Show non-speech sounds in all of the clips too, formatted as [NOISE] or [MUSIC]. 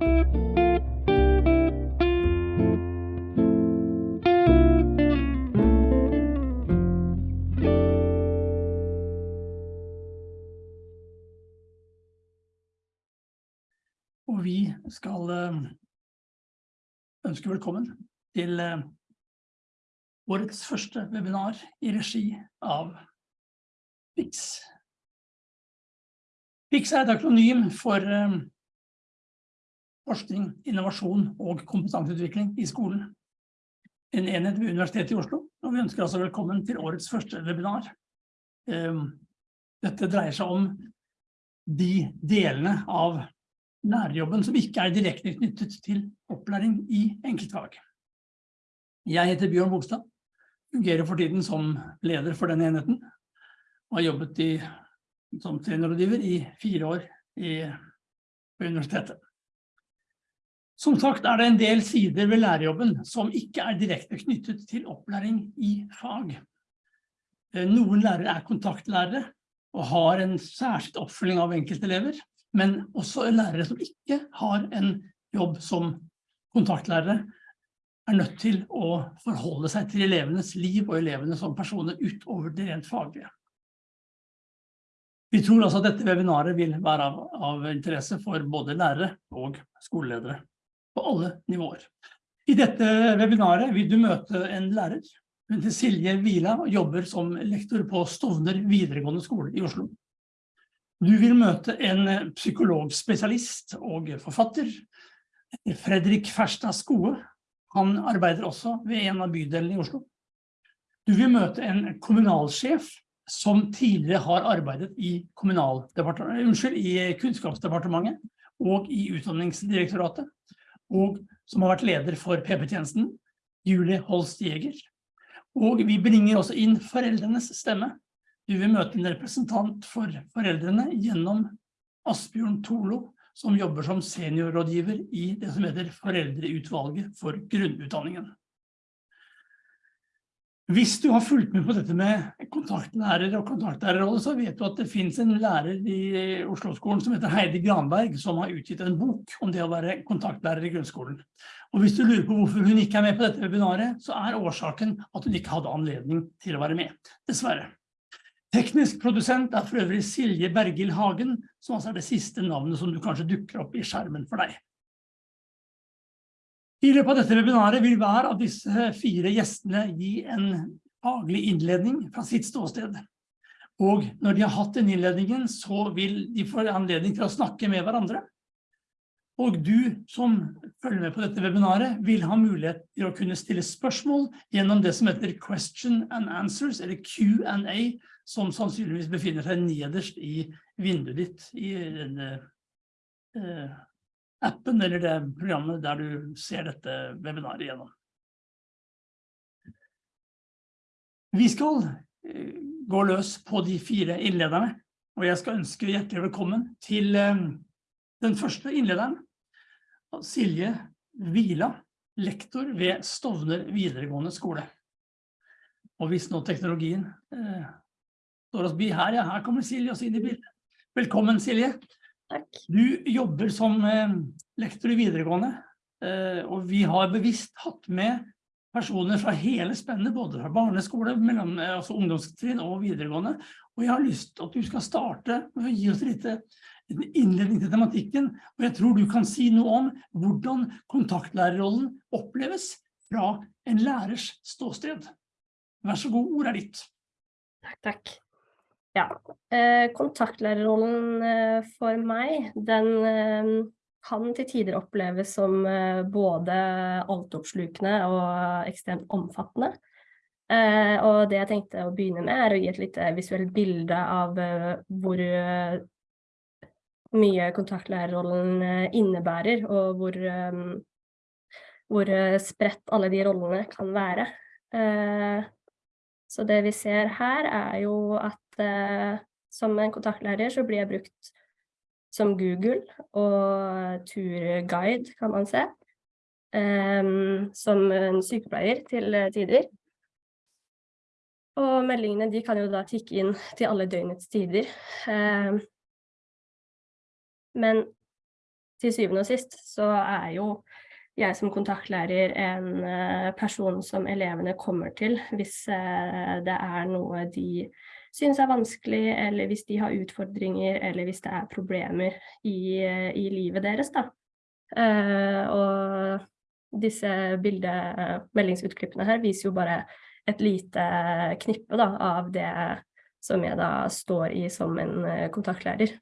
Og vi skal eh, ønske velkommen til eh, årets første webinar i regi av PIX. PIX er et akronym for eh, forskning, innovasjon og kompetanseutvikling i skolen. En enhet ved Universitetet i Oslo, og vi ønsker altså velkommen til årets første webinar. Dette dreier seg om de delene av lærerjobben som ikke er direkte knyttet til opplæring i enkeltfag. Jeg heter Bjørn Bogstad, fungerer for tiden som leder for denne enheten, og har jobbet i, som trenerrådgiver i fire år i, på universitetet. Som sagt er det en del sider ved lærerjobben som ikke er direkte knyttet til opplæring i fag. Eh, noen lærere er kontaktlærere og har en særskilt oppfølging av enkeltelever, men også lærere som ikke har en jobb som kontaktlærere er nødt til å forholde seg til elevenes liv og elevene som personer utover det rent faglige. Vi tror altså at dette webinaret vil være av, av interesse for både lærere og skoleledere på alle nivåer. I dette webinaret vil du møte en lærer. Hun Silje Vila jobber som lektor på Stovner videregående skole i Oslo. Du vil møte en psykologspesialist og forfatter, Fredrik Ferstad Skoe. Han arbeider også ved en av bydelene i Oslo. Du vil møte en kommunalsjef som tidligere har arbeidet i, unnskyld, i Kunnskapsdepartementet og i Utdanningsdirektoratet og som har vært leder for PP-tjenesten, Julie Holst Jeger. Og vi bringer også inn foreldrenes stemme. Vi vil møte en representant for foreldrene gjennom Asbjørn Tolo, som jobber som seniorrådgiver i det som heter Foreldreutvalget for grunnutdanningen. Hvis du har fulgt med på dette med kontaktlærer og kontaktlærerrolle, så vet du at det finnes en lærer i Oslo-skolen som heter Heidi Granberg, som har utgitt en bok om det å være kontaktlærer i grunnskolen. Og hvis du lurer på hvorfor hun ikke er med på dette webinaret, så er årsaken at hun ikke hadde anledning til å være med, dessverre. Teknisk produsent er for øvrig Silje Bergil Hagen, som altså er det siste navnet som du kanskje dukker opp i skjermen for deg. I løpet av dette webinaret vil hver av disse fire gjestene gi en faglig innledning fra sitt ståsted. Og når de har hatt den innledningen, så vil de få anledning til å snakke med hverandre. Og du som følger med på dette webinaret vil ha mulighet til å kunne stille spørsmål gjennom det som heter Question and Answers, eller Q&A, som sannsynligvis befinner seg nederst i vinduet ditt i denne eh, appen eller det programmet der du ser dette webinaret gjennom. Vi skal eh, gå løs på de fire innlederne, og jeg skal ønske hjertelig velkommen til eh, den første innlederen, Silje Vila, lektor ved Stovner videregående skole. Og hvis nå teknologien eh, står oss by her, ja, her kommer Silje også inn i bildet. Velkommen, Silje. Takk. Du jobber som eh, lektor i videregående, eh, og vi har bevisst hatt med personer fra hele spennet, både fra barneskole, mellom, eh, altså ungdomstrinn og videregående. Og jeg har lyst til at du skal starte med å gi oss litt en innledning til tematikken, og jeg tror du kan si noe om hvordan kontaktlærerrollen oppleves fra en lærers ståsted. Vær så god, ordet er ditt. Takk, takk. Ja, eh, kontaktlærerrollen eh, for meg, den eh, kan til tider oppleves som både altoppslukende og ekstremt omfattende. Og det jeg tenkte å begynne med er å gi et litt visuelt bilde av hvor mye kontaktlærerrollen innebærer, og hvor, hvor spredt alle de rollene kan være. Så det vi ser her er jo at eh, som en kontaktlærer så blir jeg brukt som Google og turguide, kan man se. Um, som en sykepleier til tider. Og meldingene de kan jo da tikke inn til alle døgnets tider. Um, men til syvende og sist så er jo jeg som kontaktlærer en eh, person som elevene kommer til hvis eh, det er noe de synes er vanskelig, eller hvis de har utfordringer, eller hvis det er problemer i, i livet deres. Da. og disse bildemeldingsutklippene her viser jo bare et lite knippe da, av det som jeg da står i som en kontaktlærer.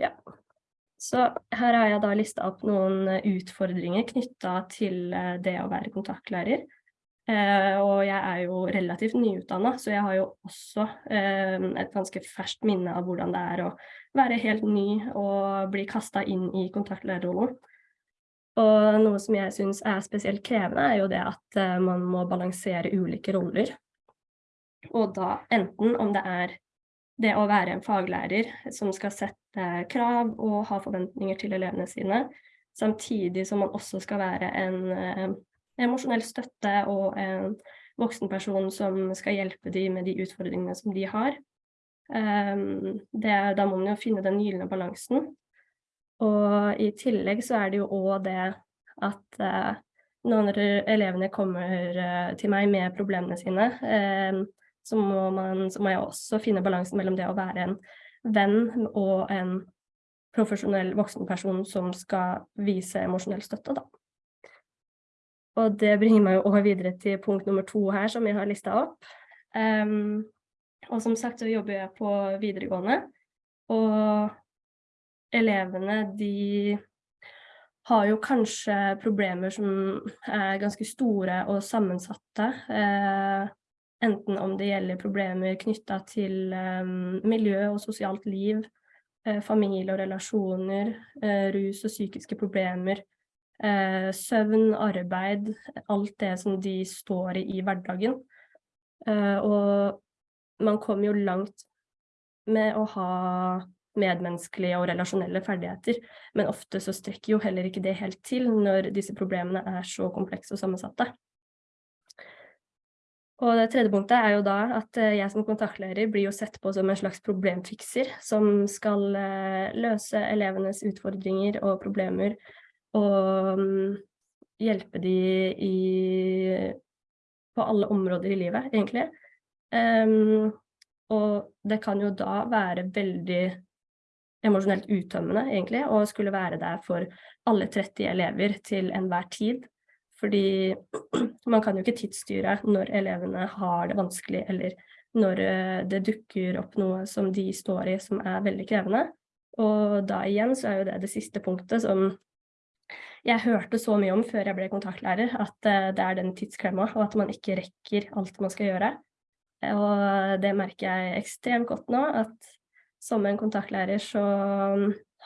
Ja. Så her har jeg da lista opp noen utfordringer knytta til uh, det å være kontaktlærer. Eh, og jeg er jo relativt nyutdanna, så jeg har jo også et ganske ferskt minne av hvordan det er å være helt ny og bli kasta inn i kontaktlærerrollen. Og noe som jeg syns er spesielt krevende, er jo det at man må balansere ulike roller. Og da enten om det er det å være en faglærer som skal sette krav og ha forventninger til elevene sine, samtidig som man også skal være en eh, emosjonell støtte og en voksenperson som skal hjelpe dem med de utfordringene som de har. Um, det, da må man jo finne den gylne balansen. Og i tillegg så er det jo òg det at uh, når elevene kommer uh, til meg med problemene sine, uh, så må, man, så må jeg også finne balansen mellom det å være en venn og en profesjonell voksenperson som skal vise emosjonell støtte, da. Og det bringer meg jo over videre til punkt nummer to her, som jeg har lista opp. Um, og som sagt så jobber jeg på videregående, og elevene de har jo kanskje problemer som er ganske store og sammensatte. Eh, Enten om det gjelder problemer knytta til um, miljø og sosialt liv, uh, familie og relasjoner, uh, rus og psykiske problemer, uh, søvn, arbeid, alt det som de står i i hverdagen. og man kommer jo langt med å ha medmenneskelige og relasjonelle ferdigheter, men ofte så strekker jo heller ikke det helt til når disse problemene er så komplekse og sammensatte. Og det tredje punktet er jo da at eh, jeg som kontaktlærer blir jo sett på som en slags problemfikser som skal eh, løse elevenes utfordringer og problemer og mm, hjelpe de i, på alle områder i livet, egentlig. Um, og det kan jo da være veldig emosjonelt uttømmende, egentlig, å skulle være der for alle 30 elever til enhver tid. Fordi man kan jo ikke tidsstyre når elevene har det vanskelig, eller når eh, det dukker opp noe som de står i som er veldig krevende. Og da igjen så er jo det det siste punktet som jeg hørte så mye om før jeg ble kontaktlærer, at eh, det er den tidsklemma, og at man ikke rekker alt man skal gjøre. Og det merker jeg ekstremt godt nå, at som en kontaktlærer så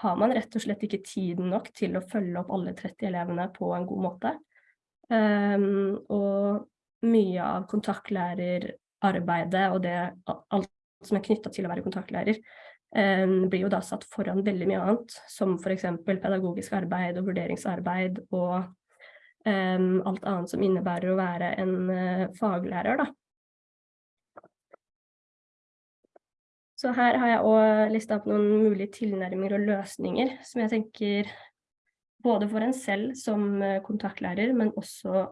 har man rett og slett ikke tiden nok til å følge opp alle 30 elevene på en god måte. Um, og mye av kontaktlærerarbeidet og det, alt som er knytta til å være kontaktlærer, um, blir jo da satt foran veldig mye annet, som f.eks. pedagogisk arbeid og vurderingsarbeid og um, alt annet som innebærer å være en uh, faglærer, da. Så her har jeg òg lista opp noen mulige tilnærminger og løsninger som jeg tenker både for en selv som eh, kontaktlærer, men også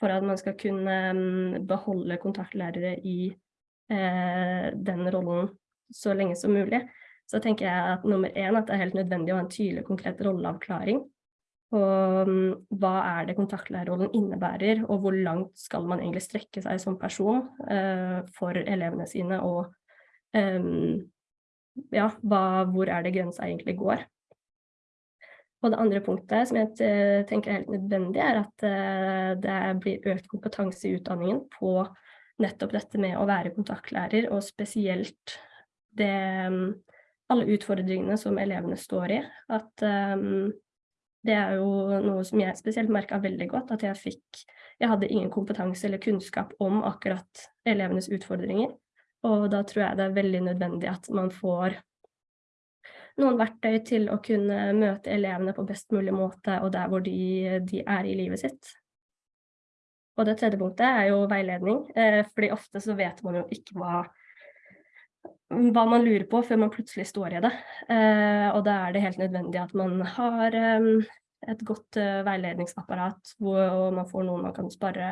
for at man skal kunne mm, beholde kontaktlærere i eh, den rollen så lenge som mulig. Så tenker jeg at nummer én at det er helt nødvendig å ha en tydelig, konkret rolleavklaring. Og um, hva er det kontaktlærerrollen innebærer, og hvor langt skal man egentlig strekke seg som person eh, for elevene sine, og um, ja, hva, hvor er det grensa egentlig går. Og det andre punktet som jeg eh, tenker er helt nødvendig, er at eh, det blir økt kompetanse i utdanningen på nettopp dette med å være kontaktlærer, og spesielt det, mm, alle utfordringene som elevene står i. At um, det er jo noe som jeg spesielt merka veldig godt, at jeg fikk Jeg hadde ingen kompetanse eller kunnskap om akkurat elevenes utfordringer. Og da tror jeg det er veldig nødvendig at man får noen verktøy til å kunne møte elevene på best mulig måte, og der hvor de, de er i livet sitt. Og det tredje punktet er jo veiledning, eh, fordi ofte så vet man jo ikke hva hva man lurer på før man plutselig står i det. Eh, og da er det helt nødvendig at man har eh, et godt veiledningsapparat hvor man får noen man kan spare,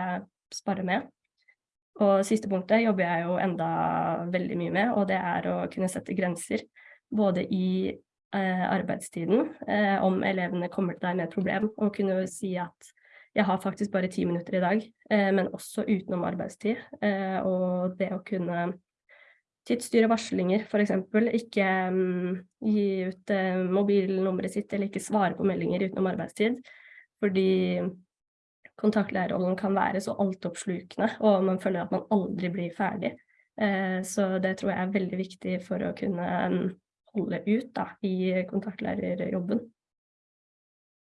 spare, med. Og siste punktet jobber jeg jo enda veldig mye med, og det er å kunne sette grenser. Både i eh, arbeidstiden, eh, om elevene kommer til deg med et problem, og kunne si at jeg har faktisk bare ti minutter i dag, men også utenom arbeidstid. og det å kunne tidsstyre varslinger, f.eks. Ikke um, gi ut uh, mobilnummeret sitt eller ikke svare på meldinger utenom arbeidstid. Fordi kontaktlærerrollen kan være så altoppslukende, og man føler at man aldri blir ferdig. Uh, så det tror jeg er veldig viktig for å kunne um, holde ut da, i kontaktlærerjobben.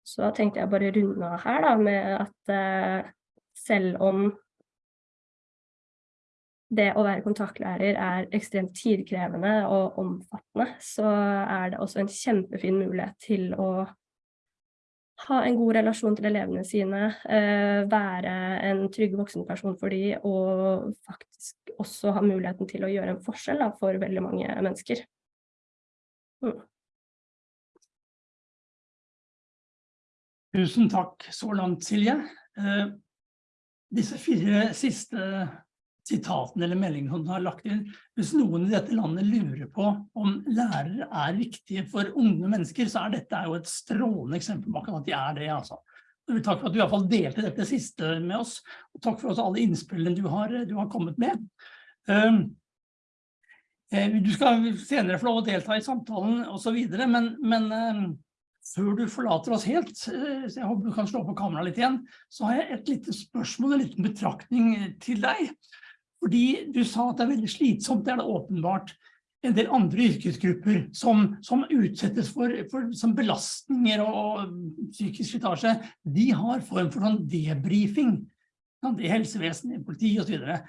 Så da tenkte jeg bare runde av her da, med at eh, selv om det å være kontaktlærer er ekstremt tidkrevende og omfattende, så er det også en kjempefin mulighet til å ha en god relasjon til elevene sine, eh, være en trygg voksenperson for dem, og faktisk også ha muligheten til å gjøre en forskjell da, for veldig mange mennesker. Tusen takk så langt, Silje. Eh, disse fire siste sitatene eller meldingene hun har lagt inn. Hvis noen i dette landet lurer på om lærere er viktige for unge mennesker, så er dette jo et strålende eksempel på at de er det. altså. Takk for at du i hvert fall delte dette siste med oss, og takk for alle innspillene du har, du har kommet med. Um, eh, du skal senere få lov å delta i samtalen og så videre, men, men um, før du forlater oss helt, eh, så jeg håper du kan slå på kamera litt igjen, så har jeg et lite spørsmål, en liten betraktning til deg. Fordi du sa at det er veldig slitsomt, det er det åpenbart. En del andre yrkesgrupper som, som utsettes for, for som belastninger og, og psykisk slitasje, de har form for sånn debriefing. I helsevesenet, i politi og så videre.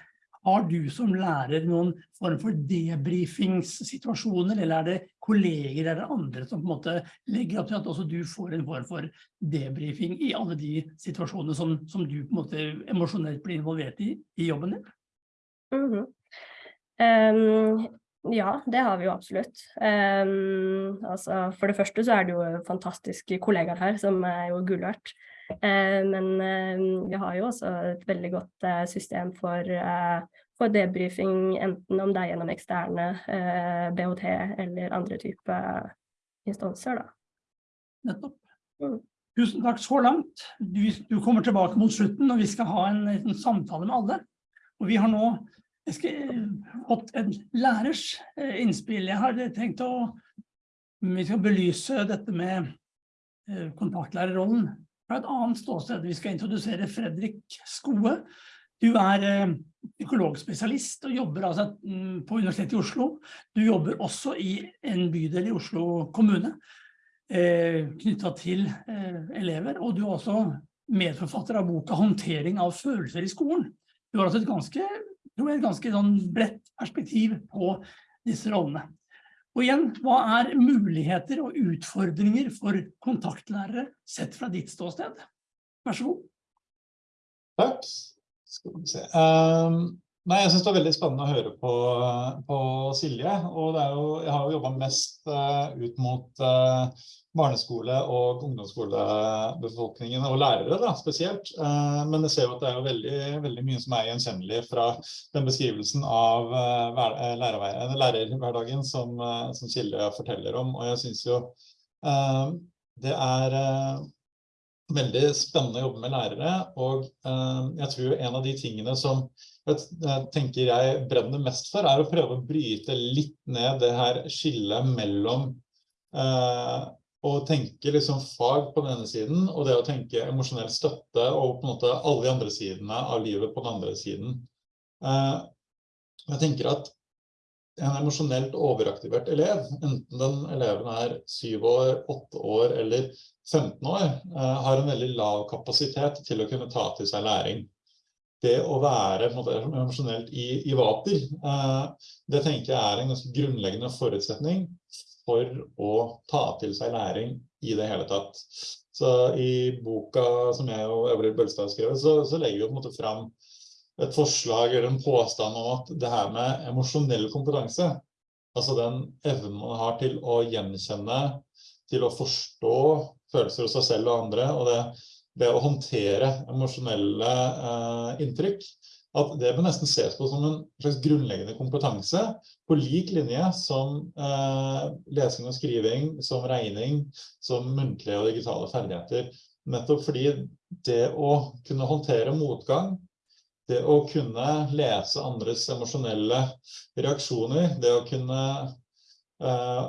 Har du som lærer noen form for debrifingssituasjoner, eller er det kolleger eller andre som på en måte legger opp til at også du får en form for debrifing i alle de situasjonene som, som du på en måte emosjonelt blir involvert i i jobben din? Mm -hmm. um, ja, det har vi jo absolutt. Um, altså, for det første så er det jo fantastiske kollegaer her, som er jo gull. Uh, men uh, vi har jo også et veldig godt uh, system for, for debrifing, enten om det er gjennom eksterne BHT eller andre typer instanser. Da. Nettopp. Mm. Tusen takk så langt. Du, du, kommer tilbake mot slutten, og vi skal ha en, en samtale med alle. Og vi har nå skal fått en lærers eh, innspill. Jeg har tenkt å vi skal belyse dette med eh, kontaktlærerrollen fra et annet ståsted. Vi skal introdusere Fredrik Skoe. Du er eh, psykologspesialist og jobber altså mm, på Universitetet i Oslo. Du jobber også i en bydel i Oslo kommune knyttet til elever, og du er også medforfatter av boka «Håndtering av følelser i skolen». Du har altså et ganske et ganske sånn bredt perspektiv på disse rollene. Og igjen, hva er muligheter og utfordringer for kontaktlærere sett fra ditt ståsted? Vær så god. Takk. Skal vi se. Um, nei, jeg synes det var veldig spennende å høre på, på Silje. Og jo, jeg har jo jobbet mest uh, ut mot uh, barneskole- og ungdomsskolebefolkningen, og lærere da, spesielt. Uh, men jeg ser jo at det er jo veldig, veldig mye som er gjenkjennelig fra den beskrivelsen av lærerhverdagen som, som Silje forteller om. Og jeg synes jo det er veldig spennende å jobbe med lærere, og jeg tror en av de tingene som jeg tenker jeg brenner mest for, er å prøve å bryte litt ned det her skillet mellom å tenke liksom fag på den ene siden, og det å tenke emosjonell støtte og på en måte alle de andre sidene av livet på den andre siden. Eh, jeg tenker at en emosjonelt overaktivert elev, enten den eleven er 7 år, 8 år eller 15 år, eh, har en veldig lav kapasitet til å kunne ta til seg læring. Det å være emosjonelt i, i vater, eh, det tenker jeg er en ganske grunnleggende forutsetning for å ta til seg læring i det hele tatt. Så i boka som jeg og Øvrige Bølstad har skrevet, så, så, legger vi på en måte fram et forslag eller en påstand om at det her med emosjonell kompetanse, Altså den evnen man har til å gjenkjenne, til å forstå følelser hos seg selv og andre, og det, det å håndtere emosjonelle eh, inntrykk, at det bør nesten ses på som en slags grunnleggende kompetanse, på lik linje som eh, lesing og skriving, som regning, som muntlige og digitale ferdigheter. Nettopp fordi det å kunne håndtere motgang, det å kunne lese andres emosjonelle reaksjoner, det å kunne eh,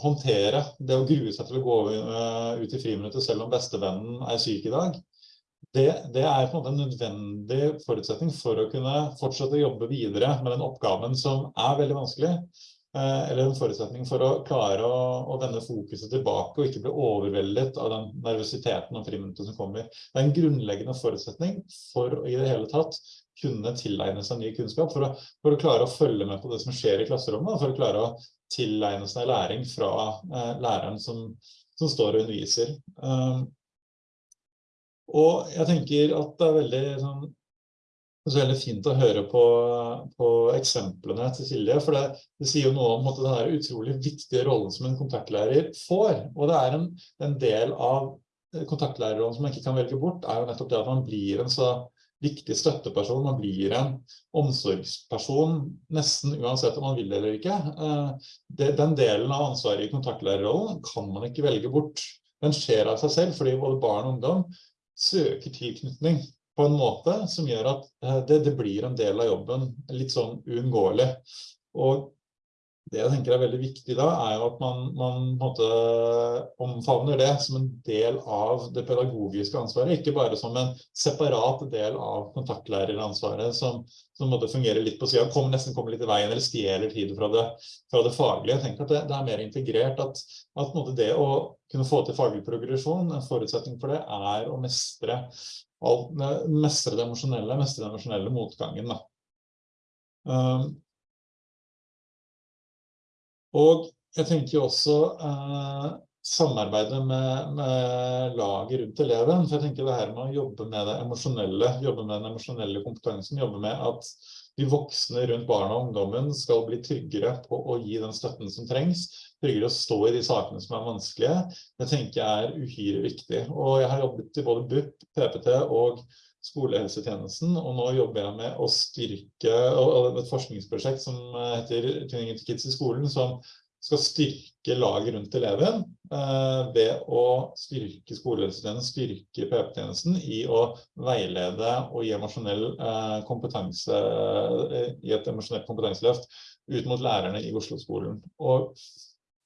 håndtere, det å grue seg til å gå eh, ut i friminuttet selv om bestevennen er syk i dag, det, det, er på en måte en nødvendig forutsetning for å kunne fortsette å jobbe videre med den oppgaven som er veldig vanskelig, eh, eller en forutsetning for å klare å, å vende fokuset tilbake og ikke bli overveldet av den nervøsiteten og friminuttet som kommer. Det er en grunnleggende forutsetning for å i det hele tatt kunne tilegne seg ny kunnskap, for å, for å klare å følge med på det som skjer i klasserommet, for å klare å tilegne seg læring fra eh, læreren som, som, står og underviser. Um, og jeg tenker at det er veldig, sånn, det er veldig fint å høre på, på eksemplene til Silje, for det, det sier jo noe om måte, den utrolig viktige rollen som en kontaktlærer får. Og det er en, en del av kontaktlærerrollen som man ikke kan velge bort, er jo nettopp det at man blir en så viktig støtteperson, man blir en omsorgsperson nesten uansett om man vil eller ikke. Eh, den delen av ansvaret i kontaktlærerrollen kan man ikke velge bort. Den skjer av seg selv, fordi både barn og ungdom søker tilknytning på en måte som gjør at eh, det, blir en del av jobben litt sånn uunngåelig. Og det jeg tenker er veldig viktig da, er at man, man måte, omfavner det som en del av det pedagogiske ansvaret, ikke bare som en separat del av kontaktlæreransvaret som, som måtte fungere litt på siden, kom, nesten kommer litt i veien eller stjeler tid fra det, fra det faglige. Jeg tenker at det, det er mer integrert at, at det å kunne få til faglig progresjon, en forutsetning for det er å mestre, alt, mestre det emosjonelle, mestre den emosjonelle motgangen. Da. Um, og jeg tenker også eh, samarbeidet med, med, laget rundt eleven, for jeg tenker det her med å jobbe med det emosjonelle, jobbe med den emosjonelle kompetansen, jobbe med at de voksne rundt barna og ungdommen skal bli tryggere på å gi den støtten som trengs, tryggere å stå i de sakene som er vanskelige, det tenker jeg er uhyre viktig. Og jeg har jobbet i både BUP, PPT og skolehelsetjenesten, og nå jobber jeg med å styrke et forskningsprosjekt som heter Tuning into Kids i skolen, som skal styrke laget rundt eleven eh, ved å styrke skolehelsetjenesten, styrke PP-tjenesten i å veilede og gi emosjonell eh, kompetanse, eh, i et emosjonelt kompetanseløft ut mot lærerne i Oslo-skolen. Og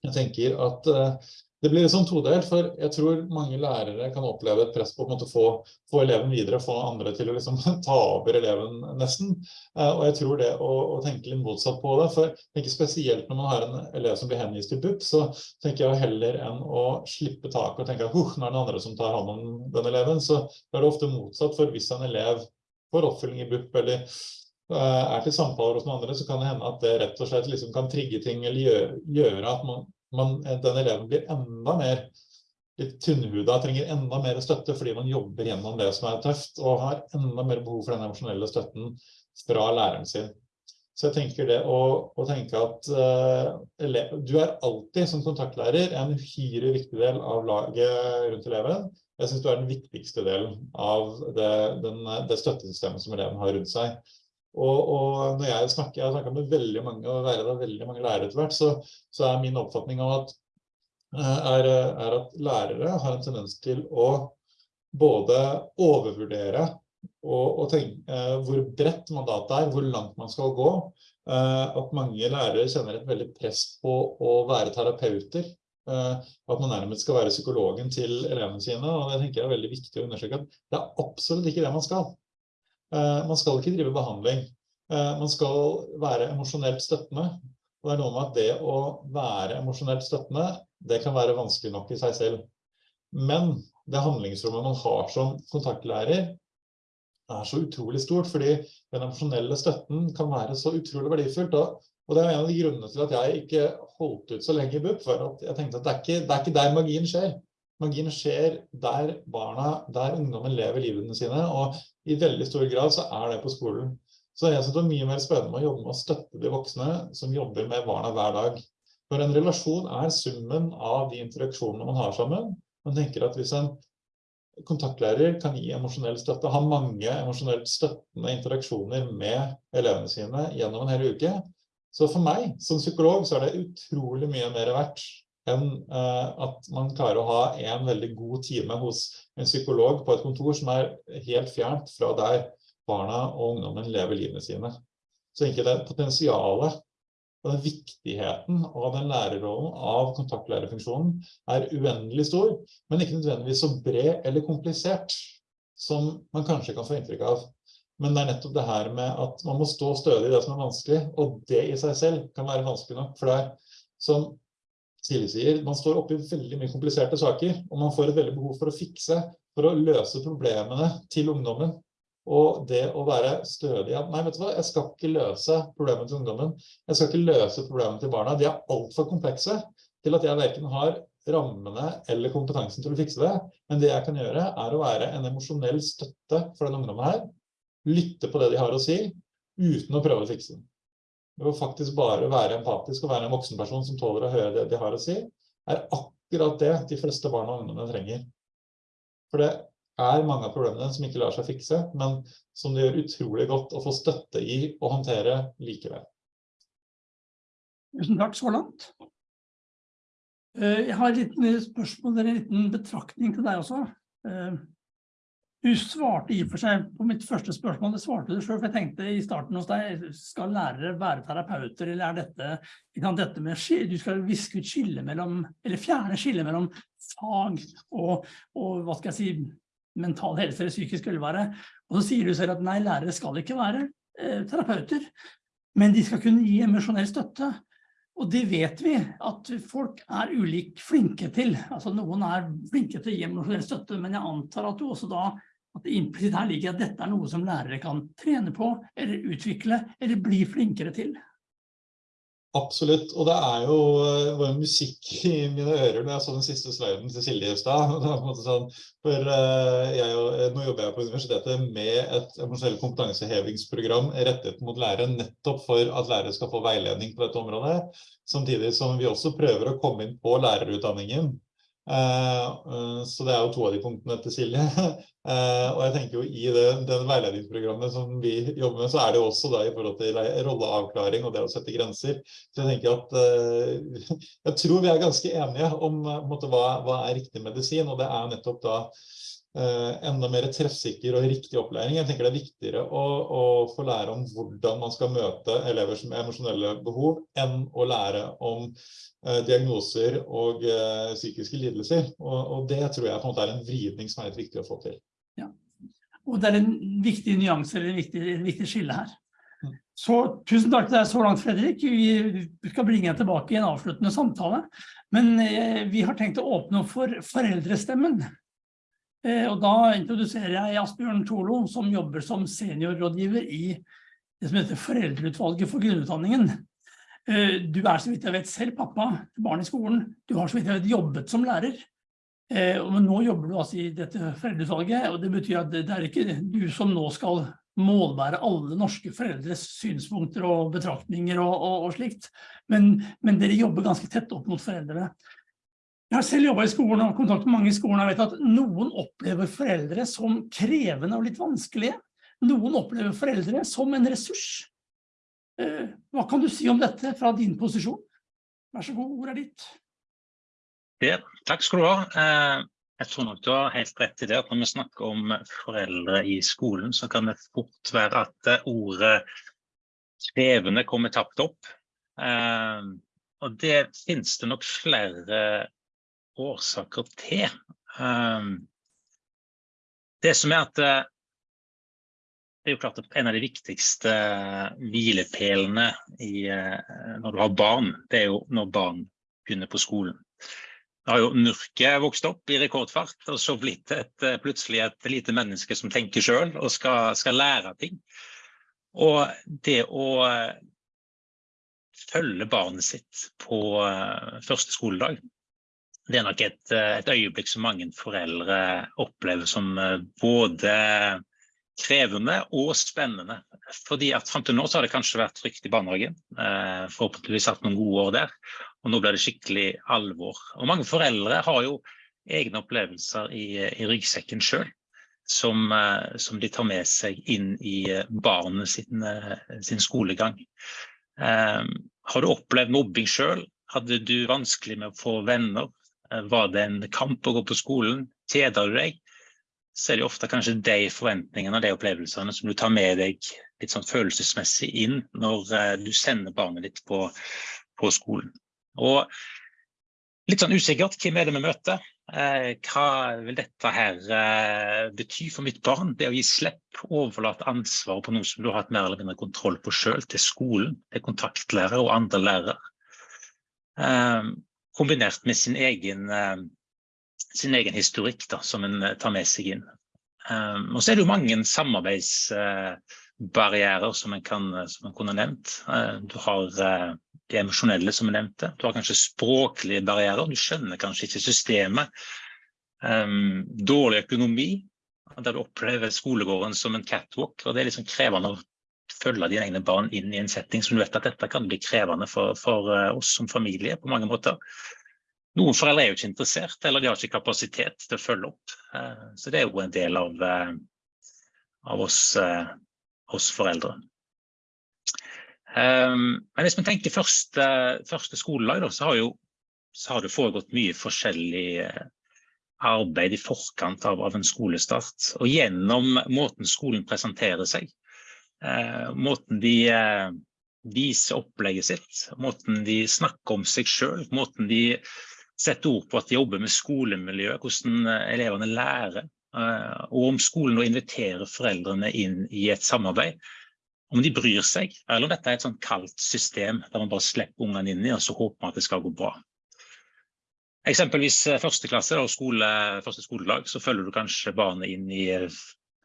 jeg tenker at eh, det blir liksom todelt, for jeg tror mange lærere kan oppleve et press på å få, få, eleven videre, få andre til å liksom, [LAUGHS] ta over eleven nesten. Uh, og jeg tror det å, å, tenke litt motsatt på det, for tenker spesielt når man har en elev som blir henvist til BUP, så tenker jeg heller enn å slippe taket og tenke at uh, nå er det andre som tar hånd om den eleven, så er det ofte motsatt, for hvis en elev får oppfølging i BUP eller uh, er til samtaler hos noen andre, så kan det hende at det rett og slett liksom kan trigge ting eller gjøre, gjøre at man man, den eleven blir enda mer litt tynnhuda, trenger enda mer støtte fordi man jobber gjennom det som er tøft, og har enda mer behov for den emosjonelle støtten fra læreren sin. Så jeg tenker det å, å tenke at uh, elev, du er alltid som kontaktlærer en uhyre viktig del av laget rundt eleven. Jeg synes du er den viktigste delen av det, den, det støttesystemet som eleven har rundt seg. Og, og, når jeg snakker, jeg har med veldig mange av veldig mange lærere etter hvert, så, så, er min oppfatning av at, eh, er, er at lærere har en tendens til å både overvurdere og, og tenke eh, hvor bredt mandatet er, hvor langt man skal gå. Eh, at mange lærere kjenner et veldig press på å være terapeuter. Eh, at man nærmest skal være psykologen til elevene sine. Og det tenker jeg er veldig viktig å undersøke at det er absolutt ikke det man skal. Eh, man skal ikke drive behandling. Eh, man skal være emosjonelt støttende. Og det er noe med at det å være emosjonelt støttende, det kan være vanskelig nok i seg selv. Men det handlingsrommet man har som kontaktlærer, er så utrolig stort, fordi den emosjonelle støtten kan være så utrolig verdifullt. Og det er en av de grunnene til at jeg ikke holdt ut så lenge i BUP, for at jeg tenkte at det er ikke, det er ikke der magien skjer. Magien skjer der barna, der ungdommen lever livene sine, og i veldig stor grad så er det på skolen. Så jeg synes det er mye mer spennende å jobbe med å støtte de voksne som jobber med barna hver dag. For en relasjon er summen av de interaksjonene man har sammen. Man tenker at hvis en kontaktlærer kan gi emosjonell støtte, ha mange emosjonelt støttende interaksjoner med elevene sine gjennom en hel uke, så for meg som psykolog så er det utrolig mye mer verdt enn eh, at man klarer å ha en veldig god time hos en psykolog på et kontor som er helt fjernt fra der barna og ungdommen lever livene sine. Så egentlig det potensialet og den viktigheten av den lærerrollen av kontaktlærerfunksjonen er uendelig stor, men ikke nødvendigvis så bred eller komplisert som man kanskje kan få inntrykk av. Men det er nettopp det her med at man må stå stødig i det som er vanskelig, og det i seg selv kan være vanskelig nok, for er som Silje sier, man står oppe i veldig mye kompliserte saker, og man får et veldig behov for å fikse, for å løse problemene til ungdommen. Og det å være stødig, nei, vet du hva, jeg skal ikke løse problemet til ungdommen, jeg skal ikke løse problemet til barna, de er alt for komplekse til at jeg hverken har rammene eller kompetansen til å fikse det, men det jeg kan gjøre er å være en emosjonell støtte for den ungdommen her, lytte på det de har å si, uten å prøve å fikse den. Det å faktisk bare være empatisk og være en voksen person som tåler å høre det de har å si, er akkurat det de fleste barn og ungdommene trenger. For det er mange av problemene som ikke lar seg fikse, men som det gjør utrolig godt å få støtte i og håndtere likevel. Tusen takk så langt. Eh, Jeg har et liten spørsmål, en liten betraktning til deg også. Du svarte i og for seg på mitt første spørsmål, det svarte du selv, for jeg tenkte i starten hos deg, skal lærere være terapeuter, eller er dette, kan dette med, du skal viske ut skille mellom, eller fjerne skille mellom fag og, og hva skal jeg si, mental helse eller psykisk velvære. Og så sier du selv at nei, lærere skal ikke være eh, terapeuter, men de skal kunne gi emosjonell støtte. Og det vet vi at folk er ulik flinke til. Altså noen er flinke til å gi emosjonell støtte, men jeg antar at du også da, at implisitt her ligger at dette er noe som lærere kan trene på, eller utvikle, eller bli flinkere til. Absolutt, og det er jo eh, var musikk i mine ører når jeg så den siste sliden til Silje i [LAUGHS] Sånn, for eh, jeg, eh, nå jobber jeg på universitetet med et emosjonell kompetansehevingsprogram rettet mot lærere, nettopp for at lærere skal få veiledning på dette området. Samtidig som vi også prøver å komme inn på lærerutdanningen. Eh, eh, så det er jo to av de punktene til Silje. [LAUGHS] Eh, og jeg tenker jo i det, den veiledningsprogrammet som vi jobber med, så er det jo også da i forhold til rolleavklaring og det å sette grenser. Så jeg tenker at [LAUGHS] jeg tror vi er ganske enige om måte, hva, hva er riktig medisin, og det er nettopp da enda mer treffsikker og riktig opplæring. Jeg tenker det er viktigere å, å få lære om hvordan man skal møte elever som har emosjonelle behov, enn å lære om eh, diagnoser og eh, psykiske lidelser. Og, og det tror jeg på en måte er en vridning som er litt viktig å få til. Og det er en viktig nyanse, eller en viktig, en viktig skille her. Mm. Så tusen takk til deg så langt, Fredrik. Vi skal bringe deg tilbake i en avsluttende samtale. Men eh, vi har tenkt å åpne opp for foreldrestemmen. Eh, og da introduserer jeg Asbjørn Tolo, som jobber som seniorrådgiver i det som heter Foreldreutvalget for grunnutdanningen. Eh, du er så vidt jeg vet selv pappa barn i skolen. Du har så vidt jeg vet jobbet som lærer. Men og nå jobber du altså i dette foreldreutvalget, og det betyr at det er ikke du som nå skal målbære alle norske foreldres synspunkter og betraktninger og, og, og slikt, men, men dere jobber ganske tett opp mot foreldrene. Jeg har selv jobbet i skolen og har kontakt med mange i skolen, jeg vet at noen opplever foreldre som krevende og litt vanskelige. Noen opplever foreldre som en ressurs. Eh, Hva kan du si om dette fra din posisjon? Vær så god, ordet er ditt. Det, takk skal du ha. Eh, Jeg tror nok du har helt rett i det at når vi snakker om foreldre i skolen, så kan det fort være at eh, ordet krevende kommer tapt opp. Og det finnes det nok flere årsaker til. Eh, Det som er at eh, det er jo klart at en av de viktigste hvilepælene i, eh, når du har barn, det er jo når barn begynner på skolen. Da har jo Nurke vokst opp i rekordfart, og så blitt et, eh, plutselig et lite menneske som tenker sjøl og skal, skal lære ting. Og det å eh, følge barnet sitt på eh, første skoledag, det er nok et, eh, et øyeblikk som mange foreldre opplever som eh, både krevende og spennende. Fordi at Fram til nå så har det kanskje vært trygt i barnehagen. Eh, forhåpentligvis hatt noen gode år der. Og nå blir det skikkelig alvor. Og Mange foreldre har jo egne opplevelser i, i ryggsekken sjøl. Som, eh, som, de tar med seg inn i eh, barnet sin, eh, sin skolegang. Eh, har du opplevd mobbing sjøl? Hadde du vanskelig med å få venner? Eh, var det en kamp å gå på skolen? Kjeder du deg? så er det ofte kanskje de forventningene og de opplevelsene som du tar med deg litt sånn følelsesmessig inn når eh, du sender barnet ditt på, på skolen. Og litt sånn usikkert, hvem er det vi møter? Eh, hva vil dette her bety for mitt barn? Det å gi slipp, overlate ansvaret på noe som du har hatt mer eller mindre kontroll på selv, til skolen, til kontaktlærere og andre lærere. Kombinert med sin egen eh, sin egen historikk da, som en tar med seg inn. Um, og så er det jo mange samarbeidsbarrierer som en som en kunne nevnt. Du har det emosjonelle som jeg nevnte. Du har kanskje språklige barrierer. Du skjønner kanskje ikke systemet. Um, dårlig økonomi, der du opplever skolegården som en catwalk. og Det er liksom krevende å følge dine egne barn inn i en setting som du vet at dette kan bli krevende for, for oss som familie på mange måter. Noen foreldre er jo ikke interessert, eller de har ikke kapasitet til å følge opp. Eh, så det er jo en del av, eh, av oss, eh, oss, foreldre. Men hvis man tenker første, første skolelag, så har, jo, så har det foregått mye forskjellig arbeid i forkant av, av en skolestart. Og gjennom måten skolen presenterer seg, måten de viser opplegget sitt, måten de snakker om seg sjøl, måten de setter ord på at de jobber med skolemiljøet, hvordan eh, elevene lærer. Eh, og om skolen nå inviterer foreldrene inn i et samarbeid. Om de bryr seg, eller om dette er et sånn kaldt system der man bare slipper ungene inn i og så håper man at det skal gå bra. Eksempelvis eh, første klasse og skole, første skoledag, så følger du kanskje barnet inn i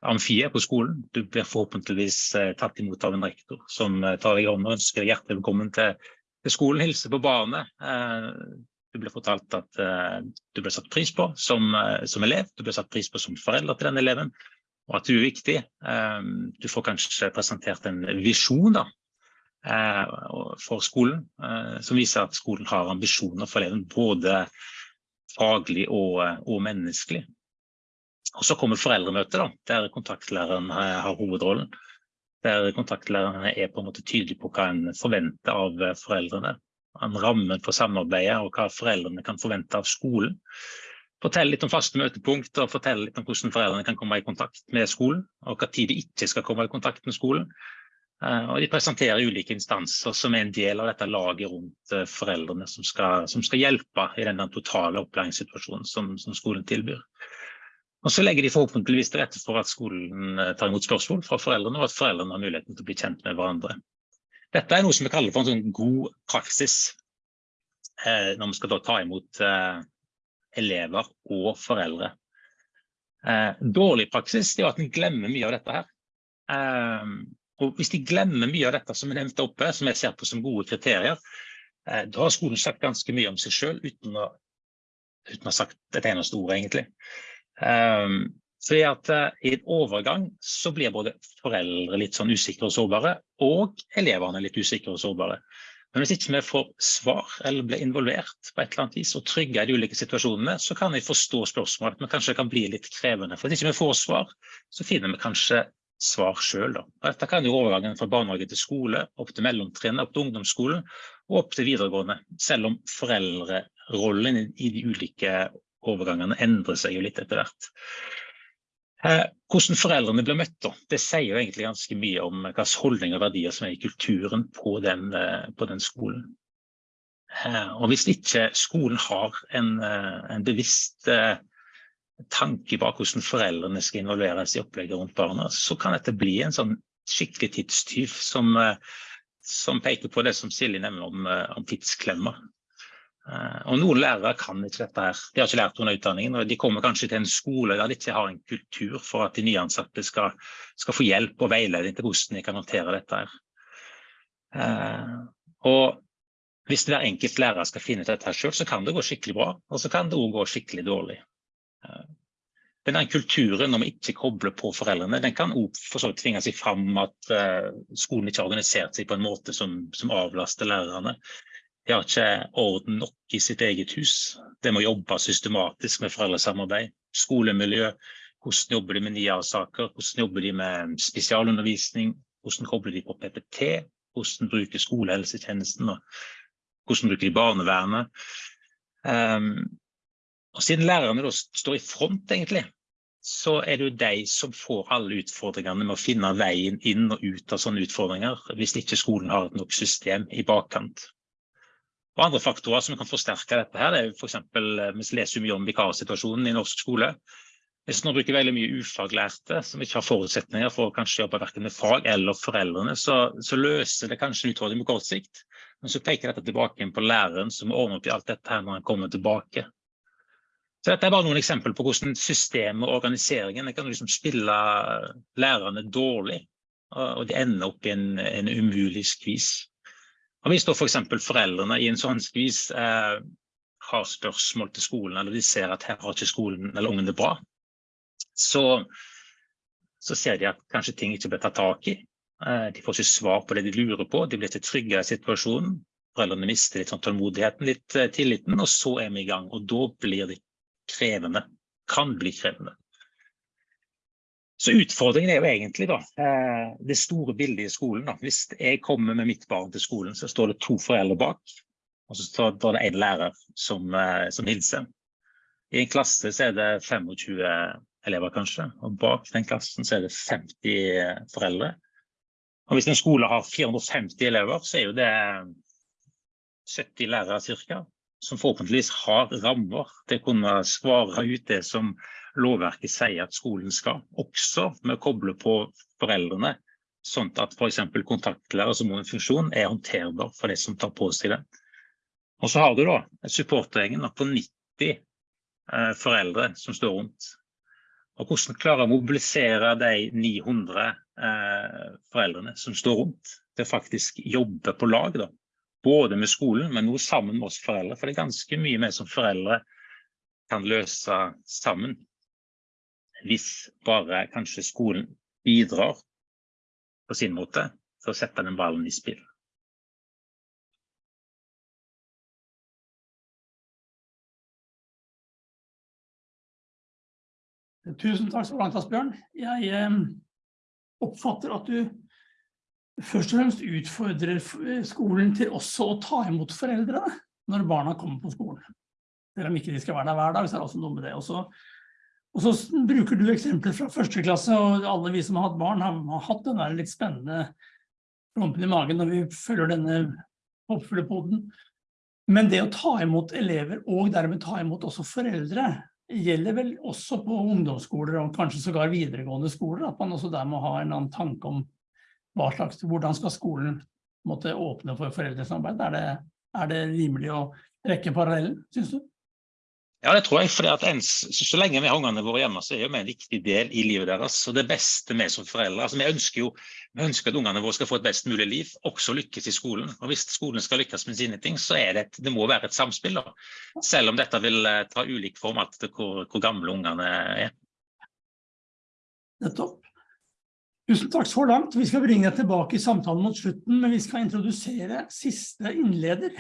amfiet på skolen. Du blir forhåpentligvis tatt imot av en rektor som tar deg i hånden og ønsker deg hjertelig velkommen til, til skolen, hilser på barnet. Du ble fortalt at du ble satt pris på som, som, elev, du ble satt pris på som forelder til den eleven, og at du er viktig. Du får kanskje presentert en visjon da, for skolen, som viser at skolen har ambisjoner for eleven, både faglig og, og menneskelig. Og så kommer foreldremøtet, da, der kontaktlæreren har hovedrollen. Der kontaktlæreren er på en måte tydelig på hva en forventer av foreldrene en ramme for samarbeidet og hva foreldrene kan forvente av skolen. Fortell litt om faste møtepunkt og fortell litt om hvordan foreldrene kan komme i kontakt med skolen, og hva tid de ikke skal komme i kontakt med skolen. Eh, og de presenterer ulike instanser som er en del av dette laget rundt eh, foreldrene som skal, som skal hjelpe i den totale opplæringssituasjonen som, som, skolen tilbyr. Og så legger de forhåpentligvis til rette for at skolen eh, tar imot spørsmål fra foreldrene, og at foreldrene har muligheten til å bli kjent med hverandre. Dette er noe som vi kaller for en sånn god praksis eh, når vi skal ta imot eh, elever og foreldre. Eh, dårlig praksis er at en glemmer mye av dette her. Eh, og hvis de glemmer mye av dette som vi nevnte oppe, som jeg ser på som gode kriterier, eh, da har skolen sagt ganske mye om seg selv uten å, uten å ha sagt et eneste ord, egentlig. Um, fordi at uh, I en overgang så blir både foreldre litt sånn usikre og sårbare, og elevene litt usikre og sårbare. Men hvis ikke vi får svar eller blir involvert på et eller annet vis og trygge i de ulike situasjonene, så kan vi forstå spørsmålet, men kanskje det kan bli litt krevende. For hvis ikke vi får svar, så finner vi kanskje svar sjøl. Dette kan jo overgangen fra barnehage til skole, opp til mellomtrinnet, opp til ungdomsskolen og opp til videregående. Selv om foreldrerollen i de ulike overgangene endrer seg jo litt etter hvert. Eh, hvordan foreldrene blir møtt, det sier jo egentlig ganske mye om hvilke holdninger og verdier som er i kulturen på den, eh, på den skolen. Eh, og hvis ikke skolen har en, en bevisst tanke bak hvordan foreldrene skal involveres i opplegget rundt barna, så kan dette bli en sånn skikkelig tidstyv som, som peker på det som Silje nevner om, om tidsklemmer. Eh, og Noen lærere kan ikke dette. her. De har ikke lært under utdanningen. og De kommer kanskje til en skole der de ikke har en kultur for at de nyansatte skal, skal få hjelp og veiledning til hvordan de kan håndtere dette. her. Eh, og Hvis hver enkelt lærer skal finne ut dette selv, så kan det gå skikkelig bra, og så kan det òg gå skikkelig dårlig. Men den kulturen når vi ikke kobler på foreldrene, den kan også tvinge seg fram at eh, skolen ikke har organisert seg på en måte som, som avlaster lærerne. De har ikke orden nok i sitt eget hus. Det må jobbe systematisk med foreldresamarbeid, skolemiljø, hvordan jobber de med NIA-saker, hvordan jobber de med spesialundervisning, hvordan kobler de på PPT, hvordan bruker skolehelsetjenesten, hvordan bruker de barnevernet. Um, og siden lærerne da står i front, egentlig, så er det jo de som får alle utfordringene med å finne veien inn og ut av sånne utfordringer, hvis ikke skolen har et nok system i bakkant. Og andre faktorer som kan forsterke dette her, det er f.eks. Eh, vi leser mye om vikarsituasjonen i norsk skole. Hvis man bruker veldig mye ufaglærte som ikke har forutsetninger for å jobbe hverken med fag eller foreldrene, så, så løser det kanskje en utfordring på kort sikt. Men så peker dette tilbake på læreren som ordner opp i alt dette her når han kommer tilbake. Så dette er bare noen eksempler på hvordan systemet og organiseringen kan liksom spille lærerne dårlig, og de ender opp i en, en umulig skvis. Og hvis da for eksempel foreldrene i en sånn skvis eh, har spørsmål til skolen, eller de ser at her har ikke skolen eller ungen det bra, så, så ser de at kanskje ting ikke blir tatt tak i. Eh, de får ikke svar på det de lurer på, de blir ikke trygge i situasjonen. Foreldrene mister litt sånn tålmodigheten, litt eh, tilliten, og så er vi i gang. Og da blir det krevende. Kan bli krevende. Så utfordringen er jo egentlig da, eh, det store bildet i skolen. Da. Hvis jeg kommer med mitt barn til skolen, så står det to foreldre bak. Og så står det en lærer som, eh, som hilser. I en klasse så er det 25 elever kanskje, og bak den klassen så er det 50 foreldre. Og hvis en skole har 450 elever, så er jo det 70 lærere cirka som forhåpentligvis har rammer til å kunne svare ut det som lovverket sier at skolen skal. Også med å koble på foreldrene, sånn at f.eks. kontaktlærer som har en funksjon er håndterbar for de som tar på seg det. Og så har du da supportergjengen på 90 eh, foreldre som står rundt. Og hvordan klare å mobilisere de 900 eh, foreldrene som står rundt, til å faktisk jobbe på lag. da både med skolen, men også sammen med oss foreldre. For det er ganske mye vi som foreldre kan løse sammen. Hvis bare kanskje skolen bidrar på sin måte til å sette den ballen i spill. Tusen takk så langt, Asbjørn. Jeg eh, oppfatter at du først og fremst utfordrer skolen til også å ta imot foreldrene når barna kommer på skolen. Selv om ikke de skal være der hver dag, så er det også noe med det. Og og så bruker du eksempler fra første klasse, og alle vi som har hatt barn har, har hatt den der litt spennende klumpen i magen når vi følger denne hoppfuglepoden. Men det å ta imot elever, og dermed ta imot også foreldre, gjelder vel også på ungdomsskoler og kanskje sågar videregående skoler, at man også der må ha en annen tanke om hva slags, hvordan skal skolen måtte åpne for foreldresamarbeid? Er det, er det rimelig å rekke parallellen, synes du? Ja, det tror jeg. For så, lenge vi har ungene våre hjemme, så er vi en viktig del i livet deres. Og det beste vi som foreldre altså Vi ønsker jo vi ønsker at ungene våre skal få et best mulig liv, også lykkes i skolen. Og hvis skolen skal lykkes med sine ting, så er det, et, det må være et samspill. Da. Selv om dette vil eh, ta ulik form alt hvor, hvor gamle ungene er. Nettopp. Tusen takk så langt. Vi skal bringe deg tilbake i samtalen mot slutten, men vi skal introdusere siste innleder.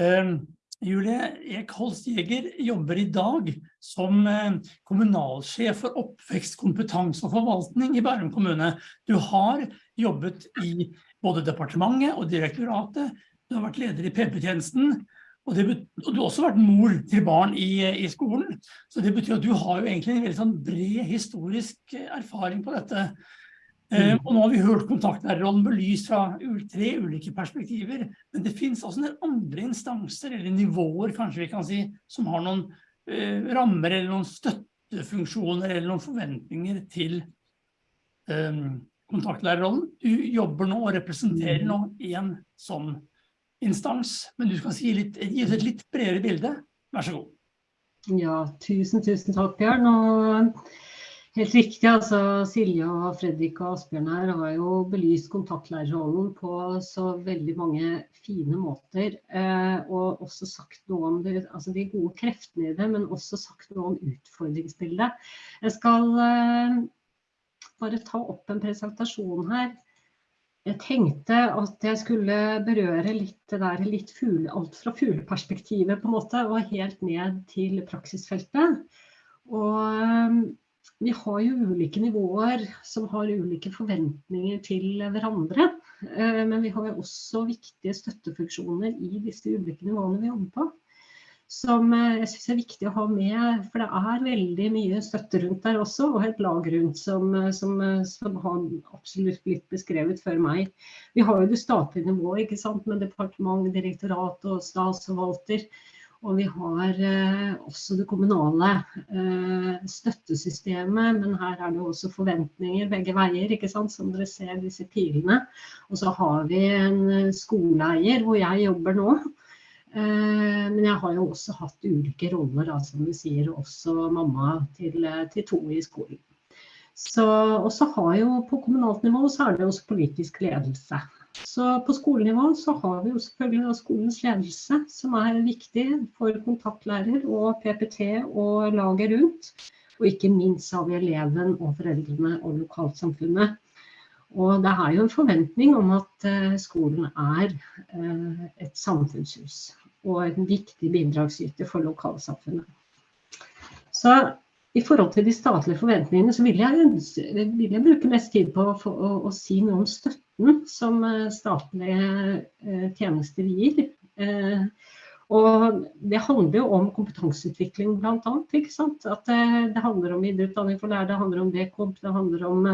Uh, Julie Ek Holst Jeger jobber i dag som uh, kommunalsjef for oppvekst, kompetanse og forvaltning i Bærum kommune. Du har jobbet i både departementet og direktoratet. Du har vært leder i PP-tjenesten, og, og, du har også vært mor til barn i, i, skolen. Så det betyr at du har jo egentlig en veldig sånn bred historisk erfaring på dette. Eh, mm. og nå har vi hørt kontaktlærerrollen belyst fra tre ulike perspektiver, men det finnes også en del andre instanser, eller nivåer kanskje vi kan si, som har noen eh, rammer eller noen støttefunksjoner eller noen forventninger til eh, kontaktlærerrollen. Du jobber nå og representerer nå en sånn instans, men du skal si litt, gi oss et litt bredere bilde. Vær så god. Ja, tusen, tusen takk, Bjørn. Og Helt riktig. altså Silje og Fredrik og Asbjørn her har jo belyst kontaktlærerrollen på så veldig mange fine måter. Eh, og også sagt noe om det, altså de gode kreftene i det, men også sagt noe om utfordringsbildet. Jeg skal eh, bare ta opp en presentasjon her. Jeg tenkte at jeg skulle berøre litt det der litt fugle, alt fra fugleperspektivet på en måte, og helt ned til praksisfeltet. Og eh, vi har jo ulike nivåer som har ulike forventninger til hverandre. Eh, men vi har jo også viktige støttefunksjoner i disse ulike nivåene vi jobber på. Som eh, jeg syns er viktig å ha med, for det er veldig mye støtte rundt der også. Og et lag rundt som, eh, som, som har absolutt blitt beskrevet før meg. Vi har jo det statlige nivået ikke sant, med departement, direktorat og statsforvalter. Og vi har eh, også det kommunale eh, støttesystemet, men her er det også forventninger begge veier, ikke sant, som dere ser disse pilene. Og så har vi en eh, skoleeier hvor jeg jobber nå. Men jeg har jo også hatt ulike roller, da, som du sier, også mamma til, til to i skolen. Og så har jo på kommunalt nivå så er det også politisk ledelse. Så på skolenivå så har vi jo selvfølgelig skolens ledelse, som er viktig for kontaktlærer og PPT og laget rundt. Og ikke minst har vi eleven og foreldrene og lokalsamfunnet. Og det er jo en forventning om at eh, skolen er eh, et samfunnshus og en viktig bidragsyter for lokalsamfunnet. Så i forhold til de statlige forventningene, så vil jeg, vil jeg bruke mest tid på å, å, å si noe om støtte som eh, statlige eh, tjenester gir. Eh, og det handler jo om kompetanseutvikling bl.a. At det handler om videreutdanning for lærere, det handler om DKOMP, det handler om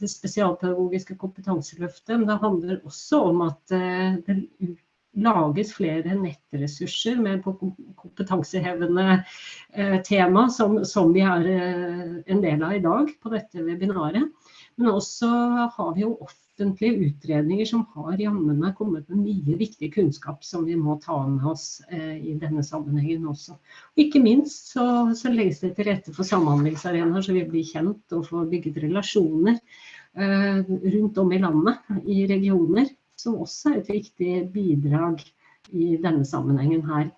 det spesialpedagogiske kompetanseløftet. Men det handler også om at det lages flere nettressurser med kompetansehevende tema, som, som vi er en del av i dag på dette webinaret. Men også har vi jo offentlige utredninger som har jammene kommet med mye viktig kunnskap som vi må ta med oss eh, i denne sammenhengen også. Og ikke minst så, så, legges det til rette for samhandlingsarenaer så vi blir kjent og får bygget relasjoner eh, rundt om i landet, i regioner, som også er et viktig bidrag i denne sammenhengen her.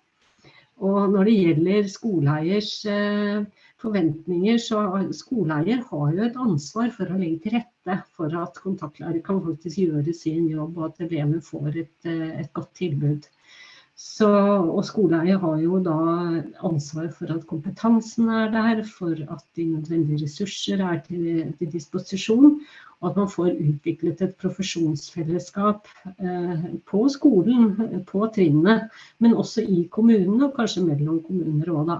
Og når det gjelder skoleeiers eh, forventninger, så skoleeier har jo et ansvar for å legge til rette for at kontaktlærer kan faktisk gjøre sin jobb, og at eleven får et, eh, et godt tilbud. Så, og skoleeier har jo da ansvar for at kompetansen er der, for at de nødvendige ressurser er til, til disposisjon, og at man får utviklet et profesjonsfellesskap eh, på skolen, på trinnet, men også i kommunene, og kanskje mellom kommuner òg, da.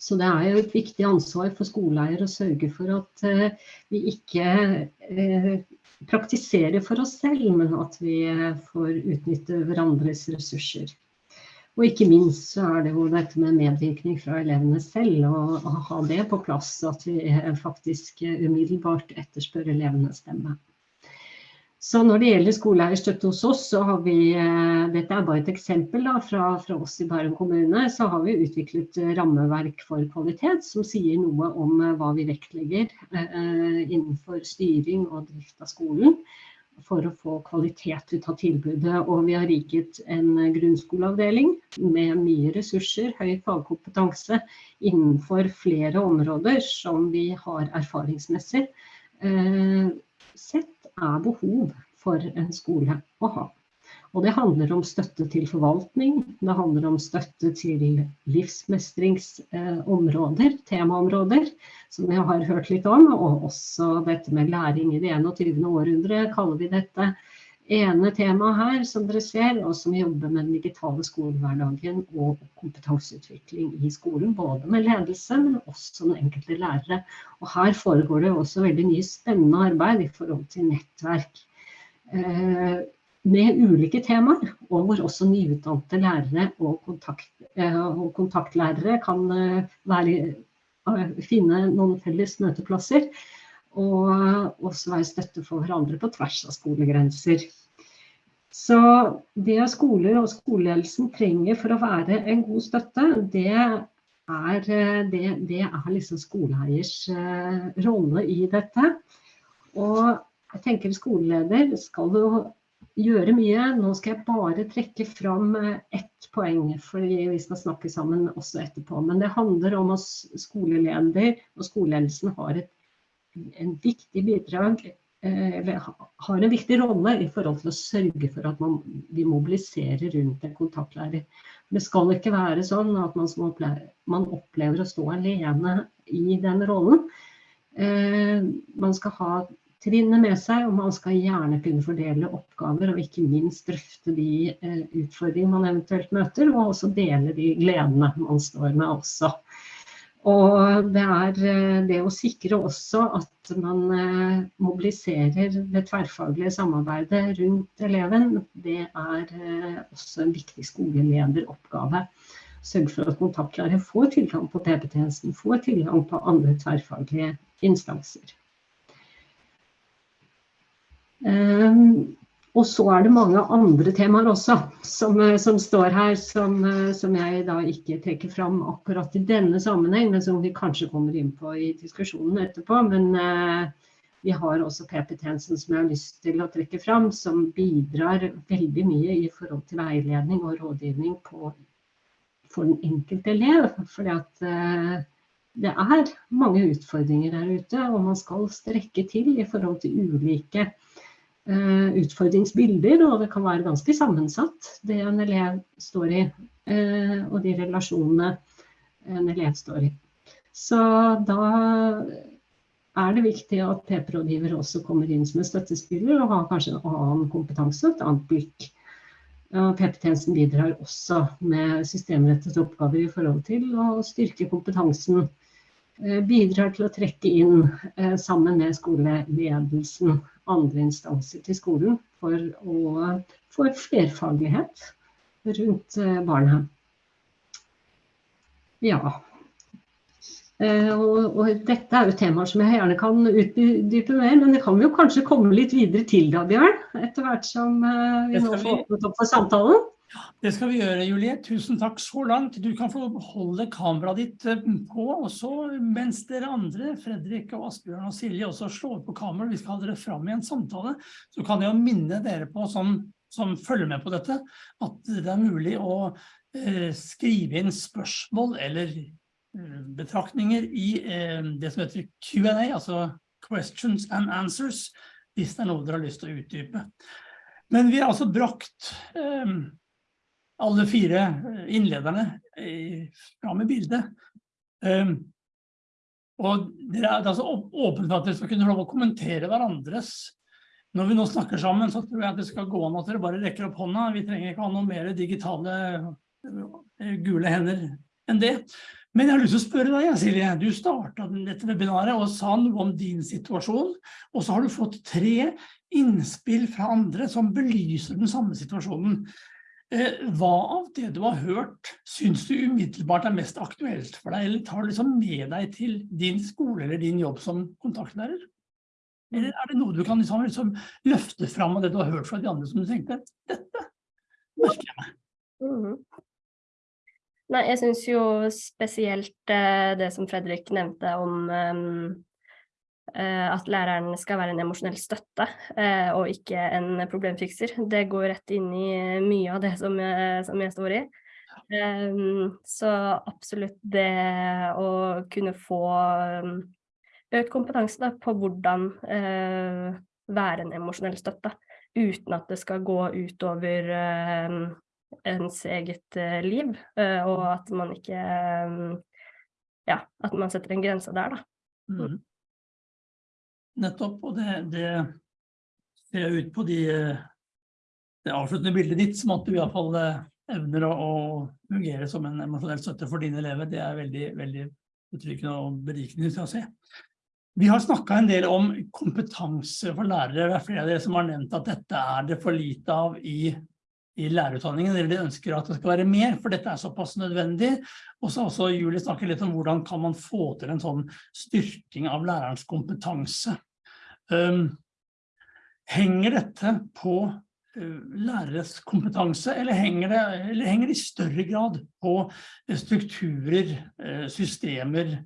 Så det er jo et viktig ansvar for skoleeier å sørge for at eh, vi ikke eh, praktiserer for oss selv, men at vi uh, får utnytte hverandres ressurser. Og ikke minst så er det jo dette med medvirkning fra elevene selv, å ha det på plass, at vi faktisk umiddelbart etterspør elevenes stemme. Så når det gjelder skoleeierstøtte hos oss, så har vi, eh, dette er bare et eksempel da, fra, fra, oss i Bærum kommune, så har vi utviklet eh, rammeverk for kvalitet som sier noe om eh, hva vi vektlegger eh, innenfor styring og drift av skolen for å få kvalitet ut av tilbudet. Og vi har riket en grunnskoleavdeling med mye ressurser, høy fagkompetanse innenfor flere områder som vi har erfaringsmessig eh, sett er behov for en skole å ha. Og det handler om støtte til forvaltning, det handler om støtte til livsmestringsområder, temaområder, som vi har hørt litt om. Og også dette med læring i det 21. århundre, kaller vi dette ene temaet her, som dere ser, og som jobber med den digitale skolehverdagen og kompetanseutvikling i skolen. Både med ledelse, men også den enkelte lærere. Og her foregår det også veldig mye spennende arbeid i forhold til nettverk. Eh, med ulike temaer, og hvor også nyutdannede lærere og, kontakt, eh, og kontaktlærere kan eh, være, finne noen felles møteplasser og også være støtte for hverandre på tvers av skolegrenser. Så det skoler og skoleledelsen trenger for å være en god støtte, det er, det, det er liksom skoleeiers eh, rolle i dette. Og jeg tenker skoleleder skal jo gjøre mye. Nå skal jeg bare trekke fram eh, ett poeng, fordi vi skal snakke sammen også etterpå. Men det handler om at skoleleder og skoleledelsen har et en viktig bidrag eh, eller har en viktig rolle i forhold til å sørge for at man, vi mobiliserer rundt en kontaktlærer. Det skal ikke være sånn at man, opplever, man opplever å stå alene i den rollen. Eh, man skal ha trinnet med seg, og man skal gjerne kunne fordele oppgaver og ikke minst drøfte de eh, utfordringene man eventuelt møter, og også dele de gledene man står med også. Og det er eh, det å sikre også at man eh, mobiliserer det tverrfaglige samarbeidet rundt eleven, det er eh, også en viktig skolelederoppgave. Sørge for at kontaktklare får tilgang på PP-tjenesten, får tilgang på andre tverrfaglige instanser. Um, og så er det mange andre temaer også som, eh, som står her, som, eh, som, jeg da ikke trekker fram akkurat i denne sammenheng, men som vi kanskje kommer inn på i diskusjonen etterpå. Men eh, vi har også PP-tjenesten som jeg har lyst til å trekke fram, som bidrar veldig mye i forhold til veiledning og rådgivning på, for den enkelte elev. Fordi at eh, det er mange utfordringer der ute, og man skal strekke til i forhold til ulike utfordringsbilder, og det kan være ganske sammensatt, det en elev står i, eh, og de relasjonene en elev står i. Så da er det viktig at PP-rådgiver også kommer inn som en støttespiller og har kanskje en annen kompetanse, et annet blikk. PP-tjenesten bidrar også med systemrettede oppgaver i forhold til å styrke kompetansen. Eh, bidrar til å trekke inn sammen med skoleledelsen andre instanser til skolen for å få flerfaglighet rundt barna. Ja. Eh, og, og, dette er jo temaer som jeg gjerne kan utdype mer, men det kan vi jo kanskje komme litt videre til da, Bjørn? Etter hvert som eh, vi nå får åpnet opp for samtalen. Det skal vi gjøre, Julie. Tusen takk så langt. Du kan få holde kameraet ditt eh, på, og så mens dere andre, Fredrik og Asbjørn og Silje, også slår på kameraet, vi skal ha dere fram i en samtale, så kan jeg jo minne dere på, som, som følger med på dette, at det er mulig å eh, skrive inn spørsmål eller eh, betraktninger i eh, det som heter Q&A, altså questions and answers, hvis det er noe dere har lyst til å utdype. Men vi har altså brakt eh, alle fire eh, innlederne fram i bildet. Um, og det er altså åpent for at dere skal kunne lov å kommentere hverandres. Når vi nå snakker sammen, så tror jeg at det skal gå an at dere bare rekker opp hånda. Vi trenger ikke ha noe mer digitale eh, gule hender enn det. Men jeg har lyst til å spørre deg, Silje. Du startet dette webinaret og sa noe om din situasjon, og så har du fått tre innspill fra andre som belyser den samme situasjonen. Eh, hva av det du har hørt synes du umiddelbart er mest aktuelt for deg, eller tar du liksom med deg til din skole eller din jobb som kontaktlærer? Eller er det noe du kan liksom, liksom løfte fram av det du har hørt fra de andre som du tenkte, dette merker jeg meg? Mm. Nei, jeg synes jo spesielt eh, det som Fredrik nevnte om um, at læreren skal være en emosjonell støtte eh, og ikke en problemfikser. Det går rett inn i mye av det som jeg, som jeg står i. Um, så absolutt det å kunne få økt kompetanse da, på hvordan være en emosjonell støtte, uten at det skal gå utover ens eget liv, og at man ikke Ja, at man setter en grense der, da. Mm. Nettopp, og det, det ser ut på de, det avsluttende bildet ditt som at du i hvert fall eh, evner å, å fungere som en emosjonell støtte for dine elever. Det er veldig, veldig betryggende og berikende til å se. Vi har snakket en del om kompetanse for lærere. Det er flere av dere som har nevnt at dette er det for lite av i, i lærerutdanningen, eller de ønsker at det skal være mer, for dette er såpass nødvendig. Og så også Julie snakket litt om hvordan kan man få til en sånn styrking av lærerens kompetanse. Um, henger dette på eh, læreres kompetanse, eller henger det, eller henger det i større grad på eh, strukturer, eh, systemer,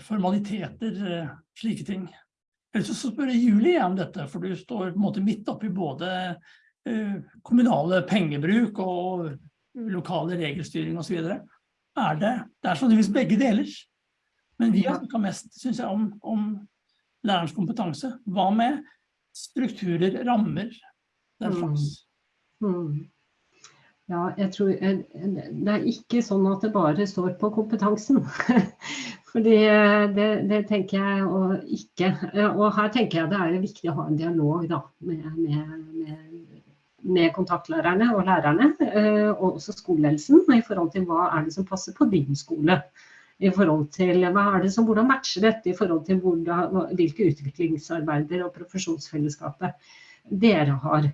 formaliteter, slike ting? Ellers så spør jeg Julie om dette, for du står på en måte midt oppi både kommunale pengebruk og lokale regelstyring videre. Er det, det er sannsynligvis begge deler. Men vi har snakka mest, synes jeg, om, om lærerens kompetanse. Hva med strukturer, rammer, den Mm. Mm. Hmm. Ja, jeg tror eh, det er ikke sånn at det bare står på kompetansen. [LAUGHS] Fordi eh, det, det tenker jeg og ikke. Eh, Og her tenker jeg det er viktig å ha en dialog da, med, med, med, med kontaktlærerne og lærerne, eh, og også skoleledelsen, i forhold til hva er det som passer på din skole. I forhold til hva er det som, Hvordan matcher dette i forhold til hvordan, hvilke utviklingsarbeider og profesjonsfellesskapet dere har.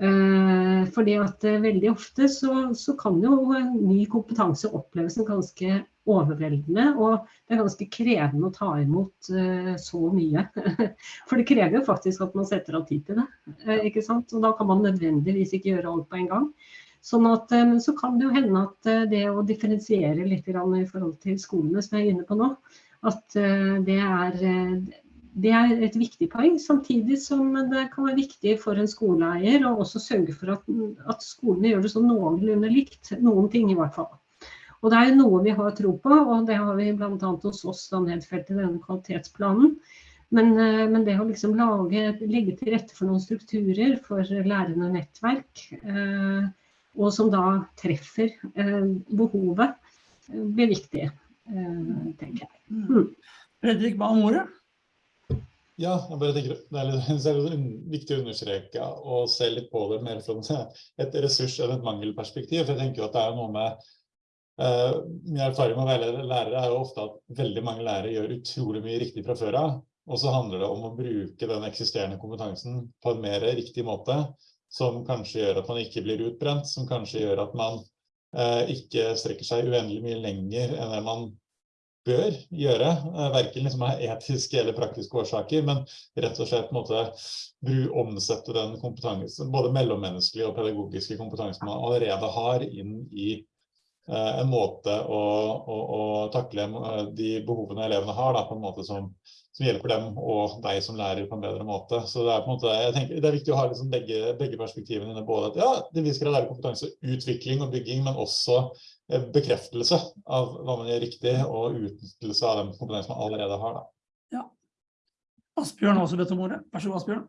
Eh, fordi at eh, veldig ofte så, så kan jo ny kompetanse oppleves som ganske overveldende, og det er ganske krevende å ta imot uh, så mye. [LAUGHS] For det krever jo faktisk at man setter av tid til det, Uh, ikke sant? Og da kan man nødvendigvis ikke gjøre alt på en gang. Sånn at, men så kan det jo hende at det å differensiere litt i forhold til skolene som jeg er inne på nå, at det er det er et viktig poeng, samtidig som det kan være viktig for en skoleeier å også sørge for at, at skolene gjør det sånn noenlunde likt. Noen ting i hvert fall. Og det er jo noe vi har tro på, og det har vi bl.a. hos oss da nedfelt i denne kvalitetsplanen. Men, eh, men det å liksom lage, legge til rette for noen strukturer for lærende nettverk, eh, og som da treffer eh, behovet, eh, blir viktig, eh, tenker jeg. Mm. Fredrik ba om ordet. Ja, jeg bare tenker det er litt, [LAUGHS] det er viktig å understreke og se litt på det mer fra et ressurs- enn et mangelperspektiv. For jeg tenker jo at det er noe med Min erfaring med å være lærere er jo ofte at veldig mange lærere gjør utrolig mye riktig fra før av. Og så handler det om å bruke den eksisterende kompetansen på en mer riktig måte, som kanskje gjør at man ikke blir utbrent, som kanskje gjør at man eh, ikke strekker seg uendelig mye lenger enn det man bør gjøre, eh, verken liksom av etiske eller praktiske årsaker, men rett og slett måte bru, omsette den kompetansen, både mellommenneskelige og pedagogiske kompetansen man allerede har, inn i eh, en måte å, å, å takle eh, de behovene elevene har, da, på en måte som, som hjelper dem og deg som lærer på en bedre måte. Så det er på en måte, jeg tenker, det er viktig å ha liksom begge, begge perspektivene inne, både at ja, det vi skal lære kompetanse, utvikling og bygging, men også eh, bekreftelse av hva man gjør riktig, og utnyttelse av den kompetansen man allerede har. Da. Ja. Asbjørn har også bedt om ordet. Vær så god, Asbjørn.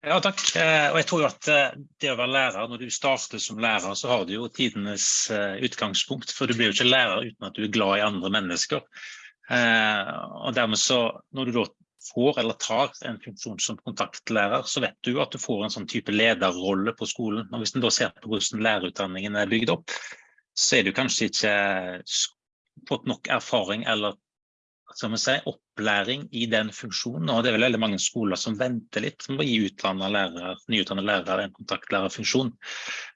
Ja, takk. Eh, Og jeg tror jo at eh, det å være lærer, når du starter som lærer, så har du jo tidenes eh, utgangspunkt. For du blir jo ikke lærer uten at du er glad i andre mennesker. Og dermed så, når du da får eller tar en funksjon som kontaktlærer, så vet du at du får en sånn type lederrolle på skolen. Og hvis en da ser på hvordan lærerutdanningen er bygd opp, så er du kanskje ikke fått nok erfaring eller skal vi si, opplæring i den funksjonen. Og det er vel veldig mange skoler som venter litt med å gi lærere, nyutdannede lærere en kontaktlærerfunksjon.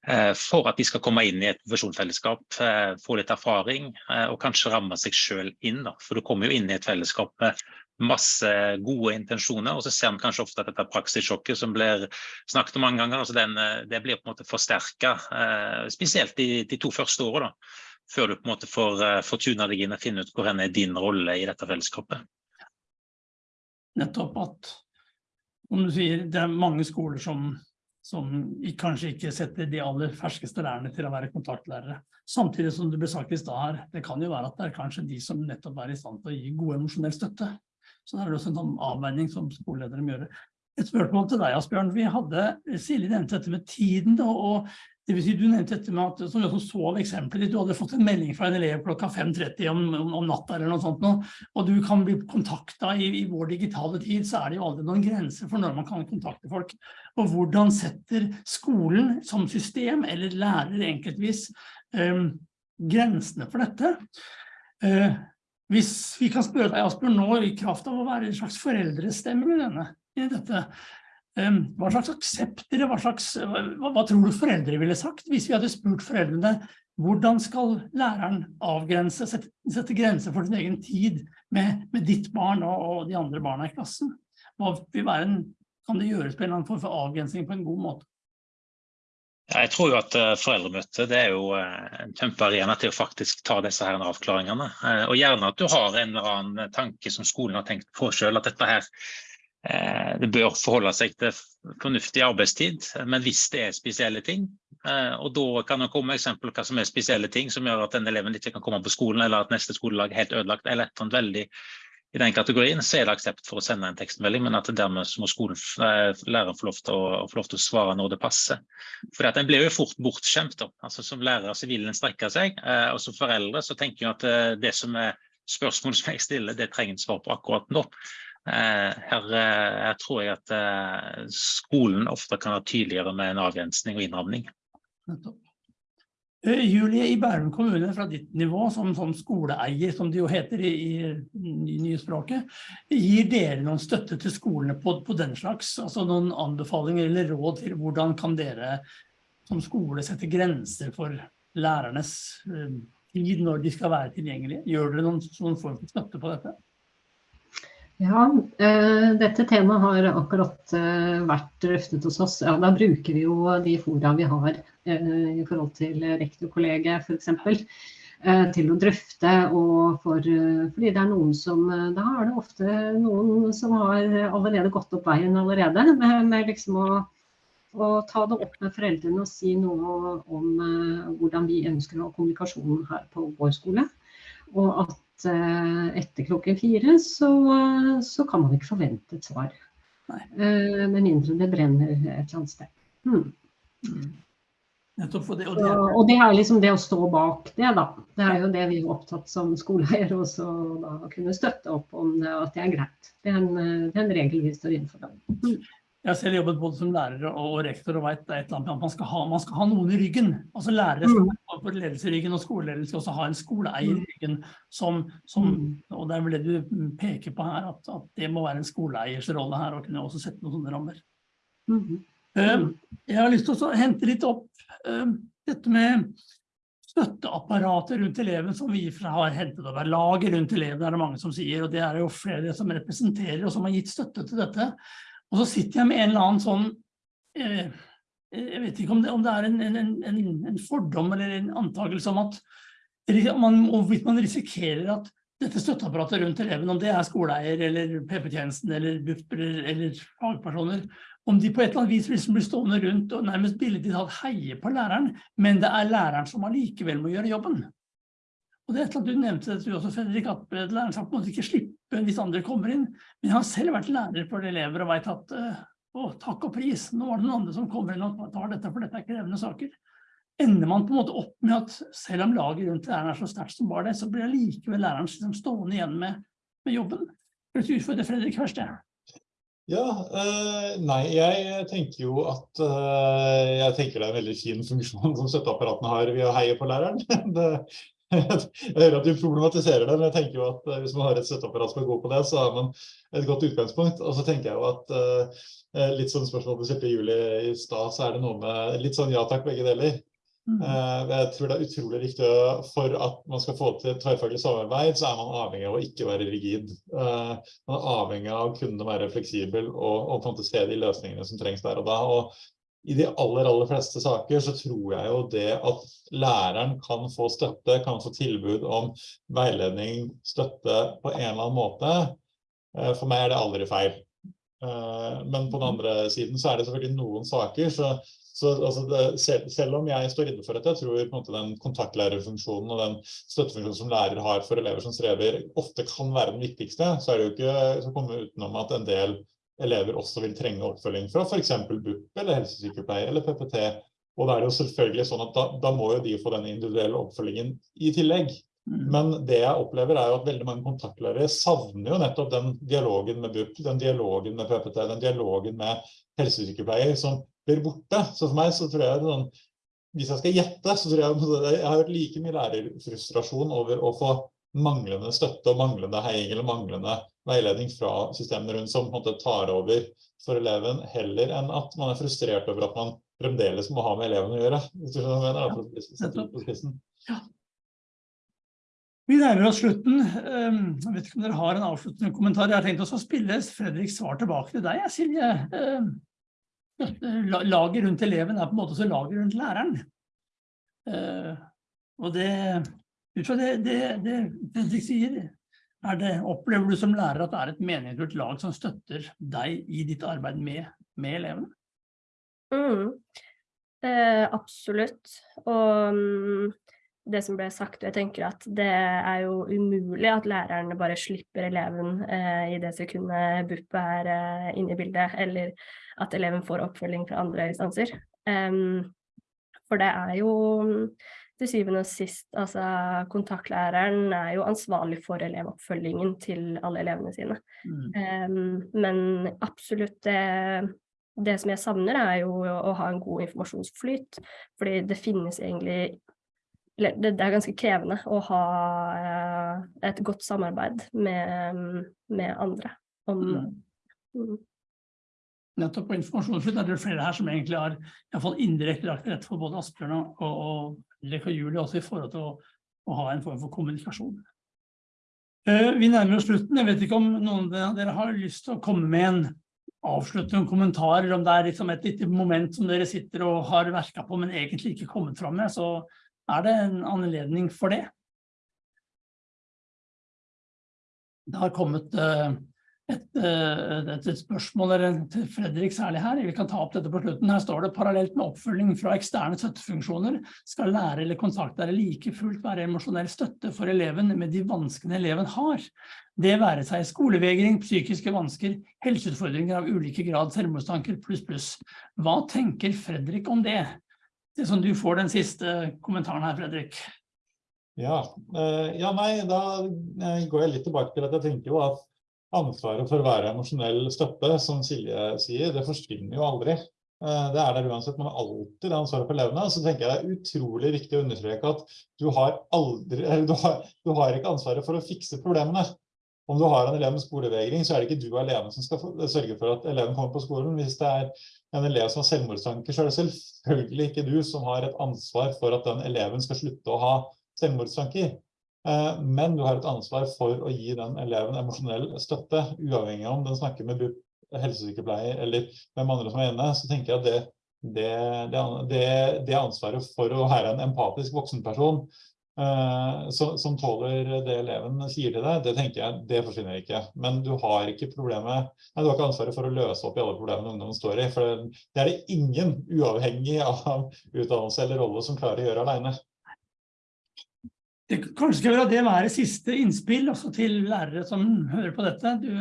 Eh, for at de skal komme inn i et profesjonsfellesskap, eh, få litt erfaring eh, og kanskje ramme seg selv inn. For du kommer jo inn i et fellesskap med masse gode intensjoner, og så ser man kanskje ofte at dette praksissjokket som blir snakket om mange ganger, altså den, det blir på en måte forsterka, spesielt de, de to første da før du på en måte får, uh, fortuna deg inn og finne ut hvor hen er din rolle i dette fellesskapet. nettopp at om du sier, det er mange skoler som, som kanskje ikke setter de aller ferskeste lærerne til å være kontaktlærere. Samtidig som det ble sagt i stad her, det kan jo være at det er kanskje de som nettopp er i stand til å gi god emosjonell støtte. Så det er også en sånn avveining som skoleledere må gjøre. Et spørsmål til deg, Asbjørn. Vi hadde, Silje nevnte dette med tiden, og det vil si du nevnte dette med at, som vi også så av eksempelet ditt, du hadde fått en melding fra en elev klokka 5.30 om, om, om natta eller noe sånt nå, og du kan bli kontakta i, i vår digitale tid, så er det jo aldri noen grenser for når man kan kontakte folk. Og hvordan setter skolen som system, eller lærer enkeltvis, eh, grensene for dette? Eh, hvis vi kan spørre deg, Asbjørn, nå i kraft av å være en slags foreldrestemme i, denne, i dette, hva slags aksepter, hva slags, hva, hva tror du foreldre ville sagt hvis vi hadde spurt foreldrene hvordan skal læreren avgrense, sette, sette grenser for sin egen tid med, med ditt barn og, og de andre barna i klassen? Hva vil være en, kan det gjøres på en eller annen form for avgrensning på en god måte? Jeg tror jo at foreldremøtet foreldremøte det er jo eh, en kjempearena til å faktisk ta disse her avklaringene. Eh, Og gjerne at du har en eller annen tanke som skolen har tenkt på selv, at dette her eh, det bør forholde seg til fornuftig arbeidstid. Men hvis det er spesielle ting, eh, og da kan det komme eksempel hva som er spesielle ting som gjør at den eleven ikke kan komme på skolen, eller at neste skolelag er helt ødelagt, eller et eller veldig i den kategorien, så er det aksept for å sende en tekstmelding, men at dermed må skolen, eh, læreren få lov, å, få lov til å svare når det passer. For at en blir jo fort bortskjemt. Da. Altså, som lærer så vil en strekke seg, eh, og som foreldre så tenker jeg at eh, det som er spørsmål som jeg stiller, det trenger en svar på akkurat nå. Eh, her, eh, her tror jeg at eh, skolen ofte kan være tydeligere med en avgrensning og innramning. Julie, i Bærum kommune fra ditt nivå, som, som skoleeier, som det jo heter i, i ny- nye språket, gir dere noen støtte til skolene på, på den slags? Altså noen anbefalinger eller råd til hvordan kan dere som skole sette grenser for lærernes tid når de skal være tilgjengelige? Gjør dere noen, noen form for støtte på dette? Ja, eh, dette temaet har akkurat eh, vært drøftet hos oss. Ja, da bruker vi jo de fora vi har eh, i forhold til rektorkollegiet f.eks. Til å drøfte. Og for, fordi det er noen som Da er det ofte noen som har allerede gått opp veien allerede. Med, med liksom å, å ta det opp med foreldrene og si noe om hvordan vi ønsker å ha kommunikasjonen her på vår skole. Og at eh, etter klokken fire så, så kan man ikke forvente et svar. Eh, Med mindre det brenner et eller annet sted. Hmm. Nettopp for det, og det, Og, og det er liksom det å stå bak det, da. Det er jo det vi er opptatt som skoleeier også da kunne støtte opp om det, at det er greit. Det er en, det er en regel vi står innenfor. Da. Jeg har selv jobbet både som lærer og rektor og vet det er et eller annet man skal ha, man skal ha noen i ryggen. Altså lærere skal ha på ledelse i ryggen, og skoleledelse skal også ha en skoleeier i ryggen. Som, som, og det er vel det du peker på her, at, at det må være en skoleeiers rolle her, og kunne også sette noen sånne rammer. Mhm. Eh, Jeg har lyst til å hente litt opp dette med støtteapparatet rundt eleven som vi har hentet over. Laget rundt eleven er det mange som sier, og det er jo flere som representerer og som har gitt støtte til dette. Og så sitter jeg med en eller annen sånn eh, Jeg vet ikke om det, om det er en, en, en, en fordom eller en antakelse om at man, hvorvidt man risikerer at dette støtteapparatet rundt eleven, om det er skoleeier eller PP-tjenesten eller BUP eller, fagpersoner, om de på et eller annet vis liksom blir stående rundt og nærmest billedlig talt heier på læreren, men det er læreren som allikevel må gjøre jobben. Og det er et eller annet du nevnte det, du også, Fredrik, at læreren skal på en måte ikke slippe hvis andre kommer inn. Men jeg har selv vært lærer for elever og vet at eh, å, takk og pris, nå var det noen andre som kommer inn og tar dette, for dette er krevende saker. Ender man på en måte opp med at selv om laget rundt læreren er så sterkt som bare det, så blir likevel læreren liksom stående igjen med, med jobben. Vil du utfordre Fredrik først? Ja. Ja, eh, nei, jeg tenker jo at eh, jeg tenker det er en veldig fin funksjon som støtteapparatene har ved å heie på læreren. [LAUGHS] Det, jeg hører at du problematiserer det, men jeg tenker jo at eh, hvis man har et støtteapparat som er god på det, så har man et godt utgangspunkt. Og så tenker jeg jo at uh, litt sånn spørsmål du stilte Julie i stad, så er det noe med litt sånn ja takk, begge deler. Mm. Uh, Jeg tror det er utrolig viktig for at man skal få til tverrfaglig samarbeid, så er man avhengig av å ikke være rigid. Uh, Man er avhengig av å kunne være fleksibel og, og fantasere de løsningene som trengs der og da. Og i de aller, aller fleste saker så tror jeg jo det at læreren kan få støtte, kan få tilbud om veiledning, støtte på en eller annen måte. eh, For meg er det aldri feil. Eh, Men på den andre siden så er det selvfølgelig noen saker, så så altså det, selv, selv om jeg står inne for at jeg tror på en måte den kontaktlærerfunksjonen og den støttefunksjonen som lærer har for elever som strever, ofte kan være den viktigste, så er det jo ikke så komme utenom at en del elever også vil trenge oppfølging fra f.eks. BUP eller helsesykepleier eller PPT. Og da er det jo selvfølgelig sånn at da, da må jo de få den individuelle oppfølgingen i tillegg. Mm. Men det jeg opplever er jo at veldig mange kontaktlærere savner jo nettopp den dialogen med BUP, den dialogen med PPT, den dialogen med helsesykepleier som blir borte. Så for meg så tror jeg sånn, hvis jeg skal gjette, så tror jeg jeg har hørt like mye lærerfrustrasjon over å få manglende støtte og manglende heiing eller manglende veiledning fra systemene rundt som tar over for eleven, heller enn at man er frustrert over at man fremdeles må ha med eleven å gjøre. Hvis du skjønner hva jeg mener, da, for å på spissen. Vi nærmer oss slutten. Um, Jeg vet ikke om dere har en avsluttende kommentar. Jeg har tenkt oss å spille Fredriks svar tilbake til deg, Silje. La- laget rundt eleven er på en måte så laget rundt læreren. Eh, og det, ut fra det, det, det Fredrik sier, er det, opplever du som lærer at det er et meningsfullt lag som støtter deg i ditt arbeid med, med elevene? Mm. Eh, absolutt. Og mm, det som ble sagt, og jeg tenker at det er jo umulig at læreren bare slipper eleven eh, i det sekundet BUP er eh, inne i bildet, eller at eleven får oppfølging fra andre instanser. Um, for det er jo mm, til syvende og sist, altså kontaktlæreren er jo ansvarlig for elevoppfølgingen til alle elevene sine. Mm. Um, men absolutt det, det som jeg savner er jo å, ha en god informasjonsflyt, fordi det finnes egentlig eller det, det er ganske krevende å ha uh, et godt samarbeid med, med andre om Mm. mm, Nettopp på informasjonsflyt er det flere her som egentlig har i hvert fall indirekte lagt til rette for både Asbjørn og, og, Fredrik og også i forhold til å, å ha en form for kommunikasjon. Eh, vi nærmer oss slutten. Jeg vet ikke om noen av dere har lyst til å komme med en avsluttende kommentar, eller om det er liksom et lite moment som dere sitter og har verket på, men egentlig ikke kommet fram med, så er det en anledning for det. Det har kommet eh, eh, et, et spørsmål til Fredrik særlig her. Vi kan ta opp dette på slutten. Her står det parallelt med oppfølging fra eksterne støttefunksjoner skal lærer eller kontaktlærer like fullt være emosjonell støtte for eleven med de vanskene eleven har. Det være seg skolevegring, psykiske vansker, helseutfordringer av ulike grad, selvmordstanker pluss pluss. Hva tenker Fredrik om det? Det som du får den siste kommentaren her, Fredrik. Ja, eh, ja nei, da eh, går jeg litt tilbake til at jeg tenker jo at ansvaret for å være emosjonell støtte, som Silje sier, det forsvinner jo aldri. Eh, Det er der uansett, man har alltid ansvaret for elevene. Så tenker jeg det er utrolig viktig å understreke at du har aldri, du har, du har ikke ansvaret for å fikse problemene. Om du har en elev med skolevegring, så er det ikke du alene som skal sørge for at eleven kommer på skolen. Hvis det er en elev som har selvmordstanker, så er det selvfølgelig ikke du som har et ansvar for at den eleven skal slutte å ha selvmordstanker. Eh, Men du har et ansvar for å gi den eleven emosjonell støtte, uavhengig om den snakker med helsesykepleier eller hvem andre som er inne. Så tenker jeg at det, det, det, det, ansvaret for å være en empatisk voksenperson uh, som, som tåler det eleven sier til deg, det tenker jeg, det forsvinner ikke. Men du har ikke problemet, nei, du har ikke ansvaret for å løse opp i alle problemene ungdommen står i. For det er det ingen, uavhengig av utdannelse eller rolle, som klarer å gjøre alene. Det, kanskje skal la det være siste innspill også til lærere som hører på dette. Du,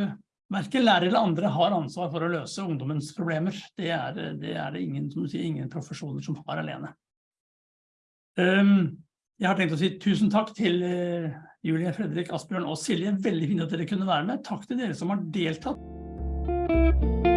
hverken lærere eller andre har ansvar for å løse ungdommens problemer. Det er det, er det ingen, som sier, ingen profesjoner som har alene. Um, jeg har tenkt å si tusen takk til uh, Julie, Fredrik, Asbjørn og Silje. Veldig fint at dere kunne være med. Takk til dere som har deltatt.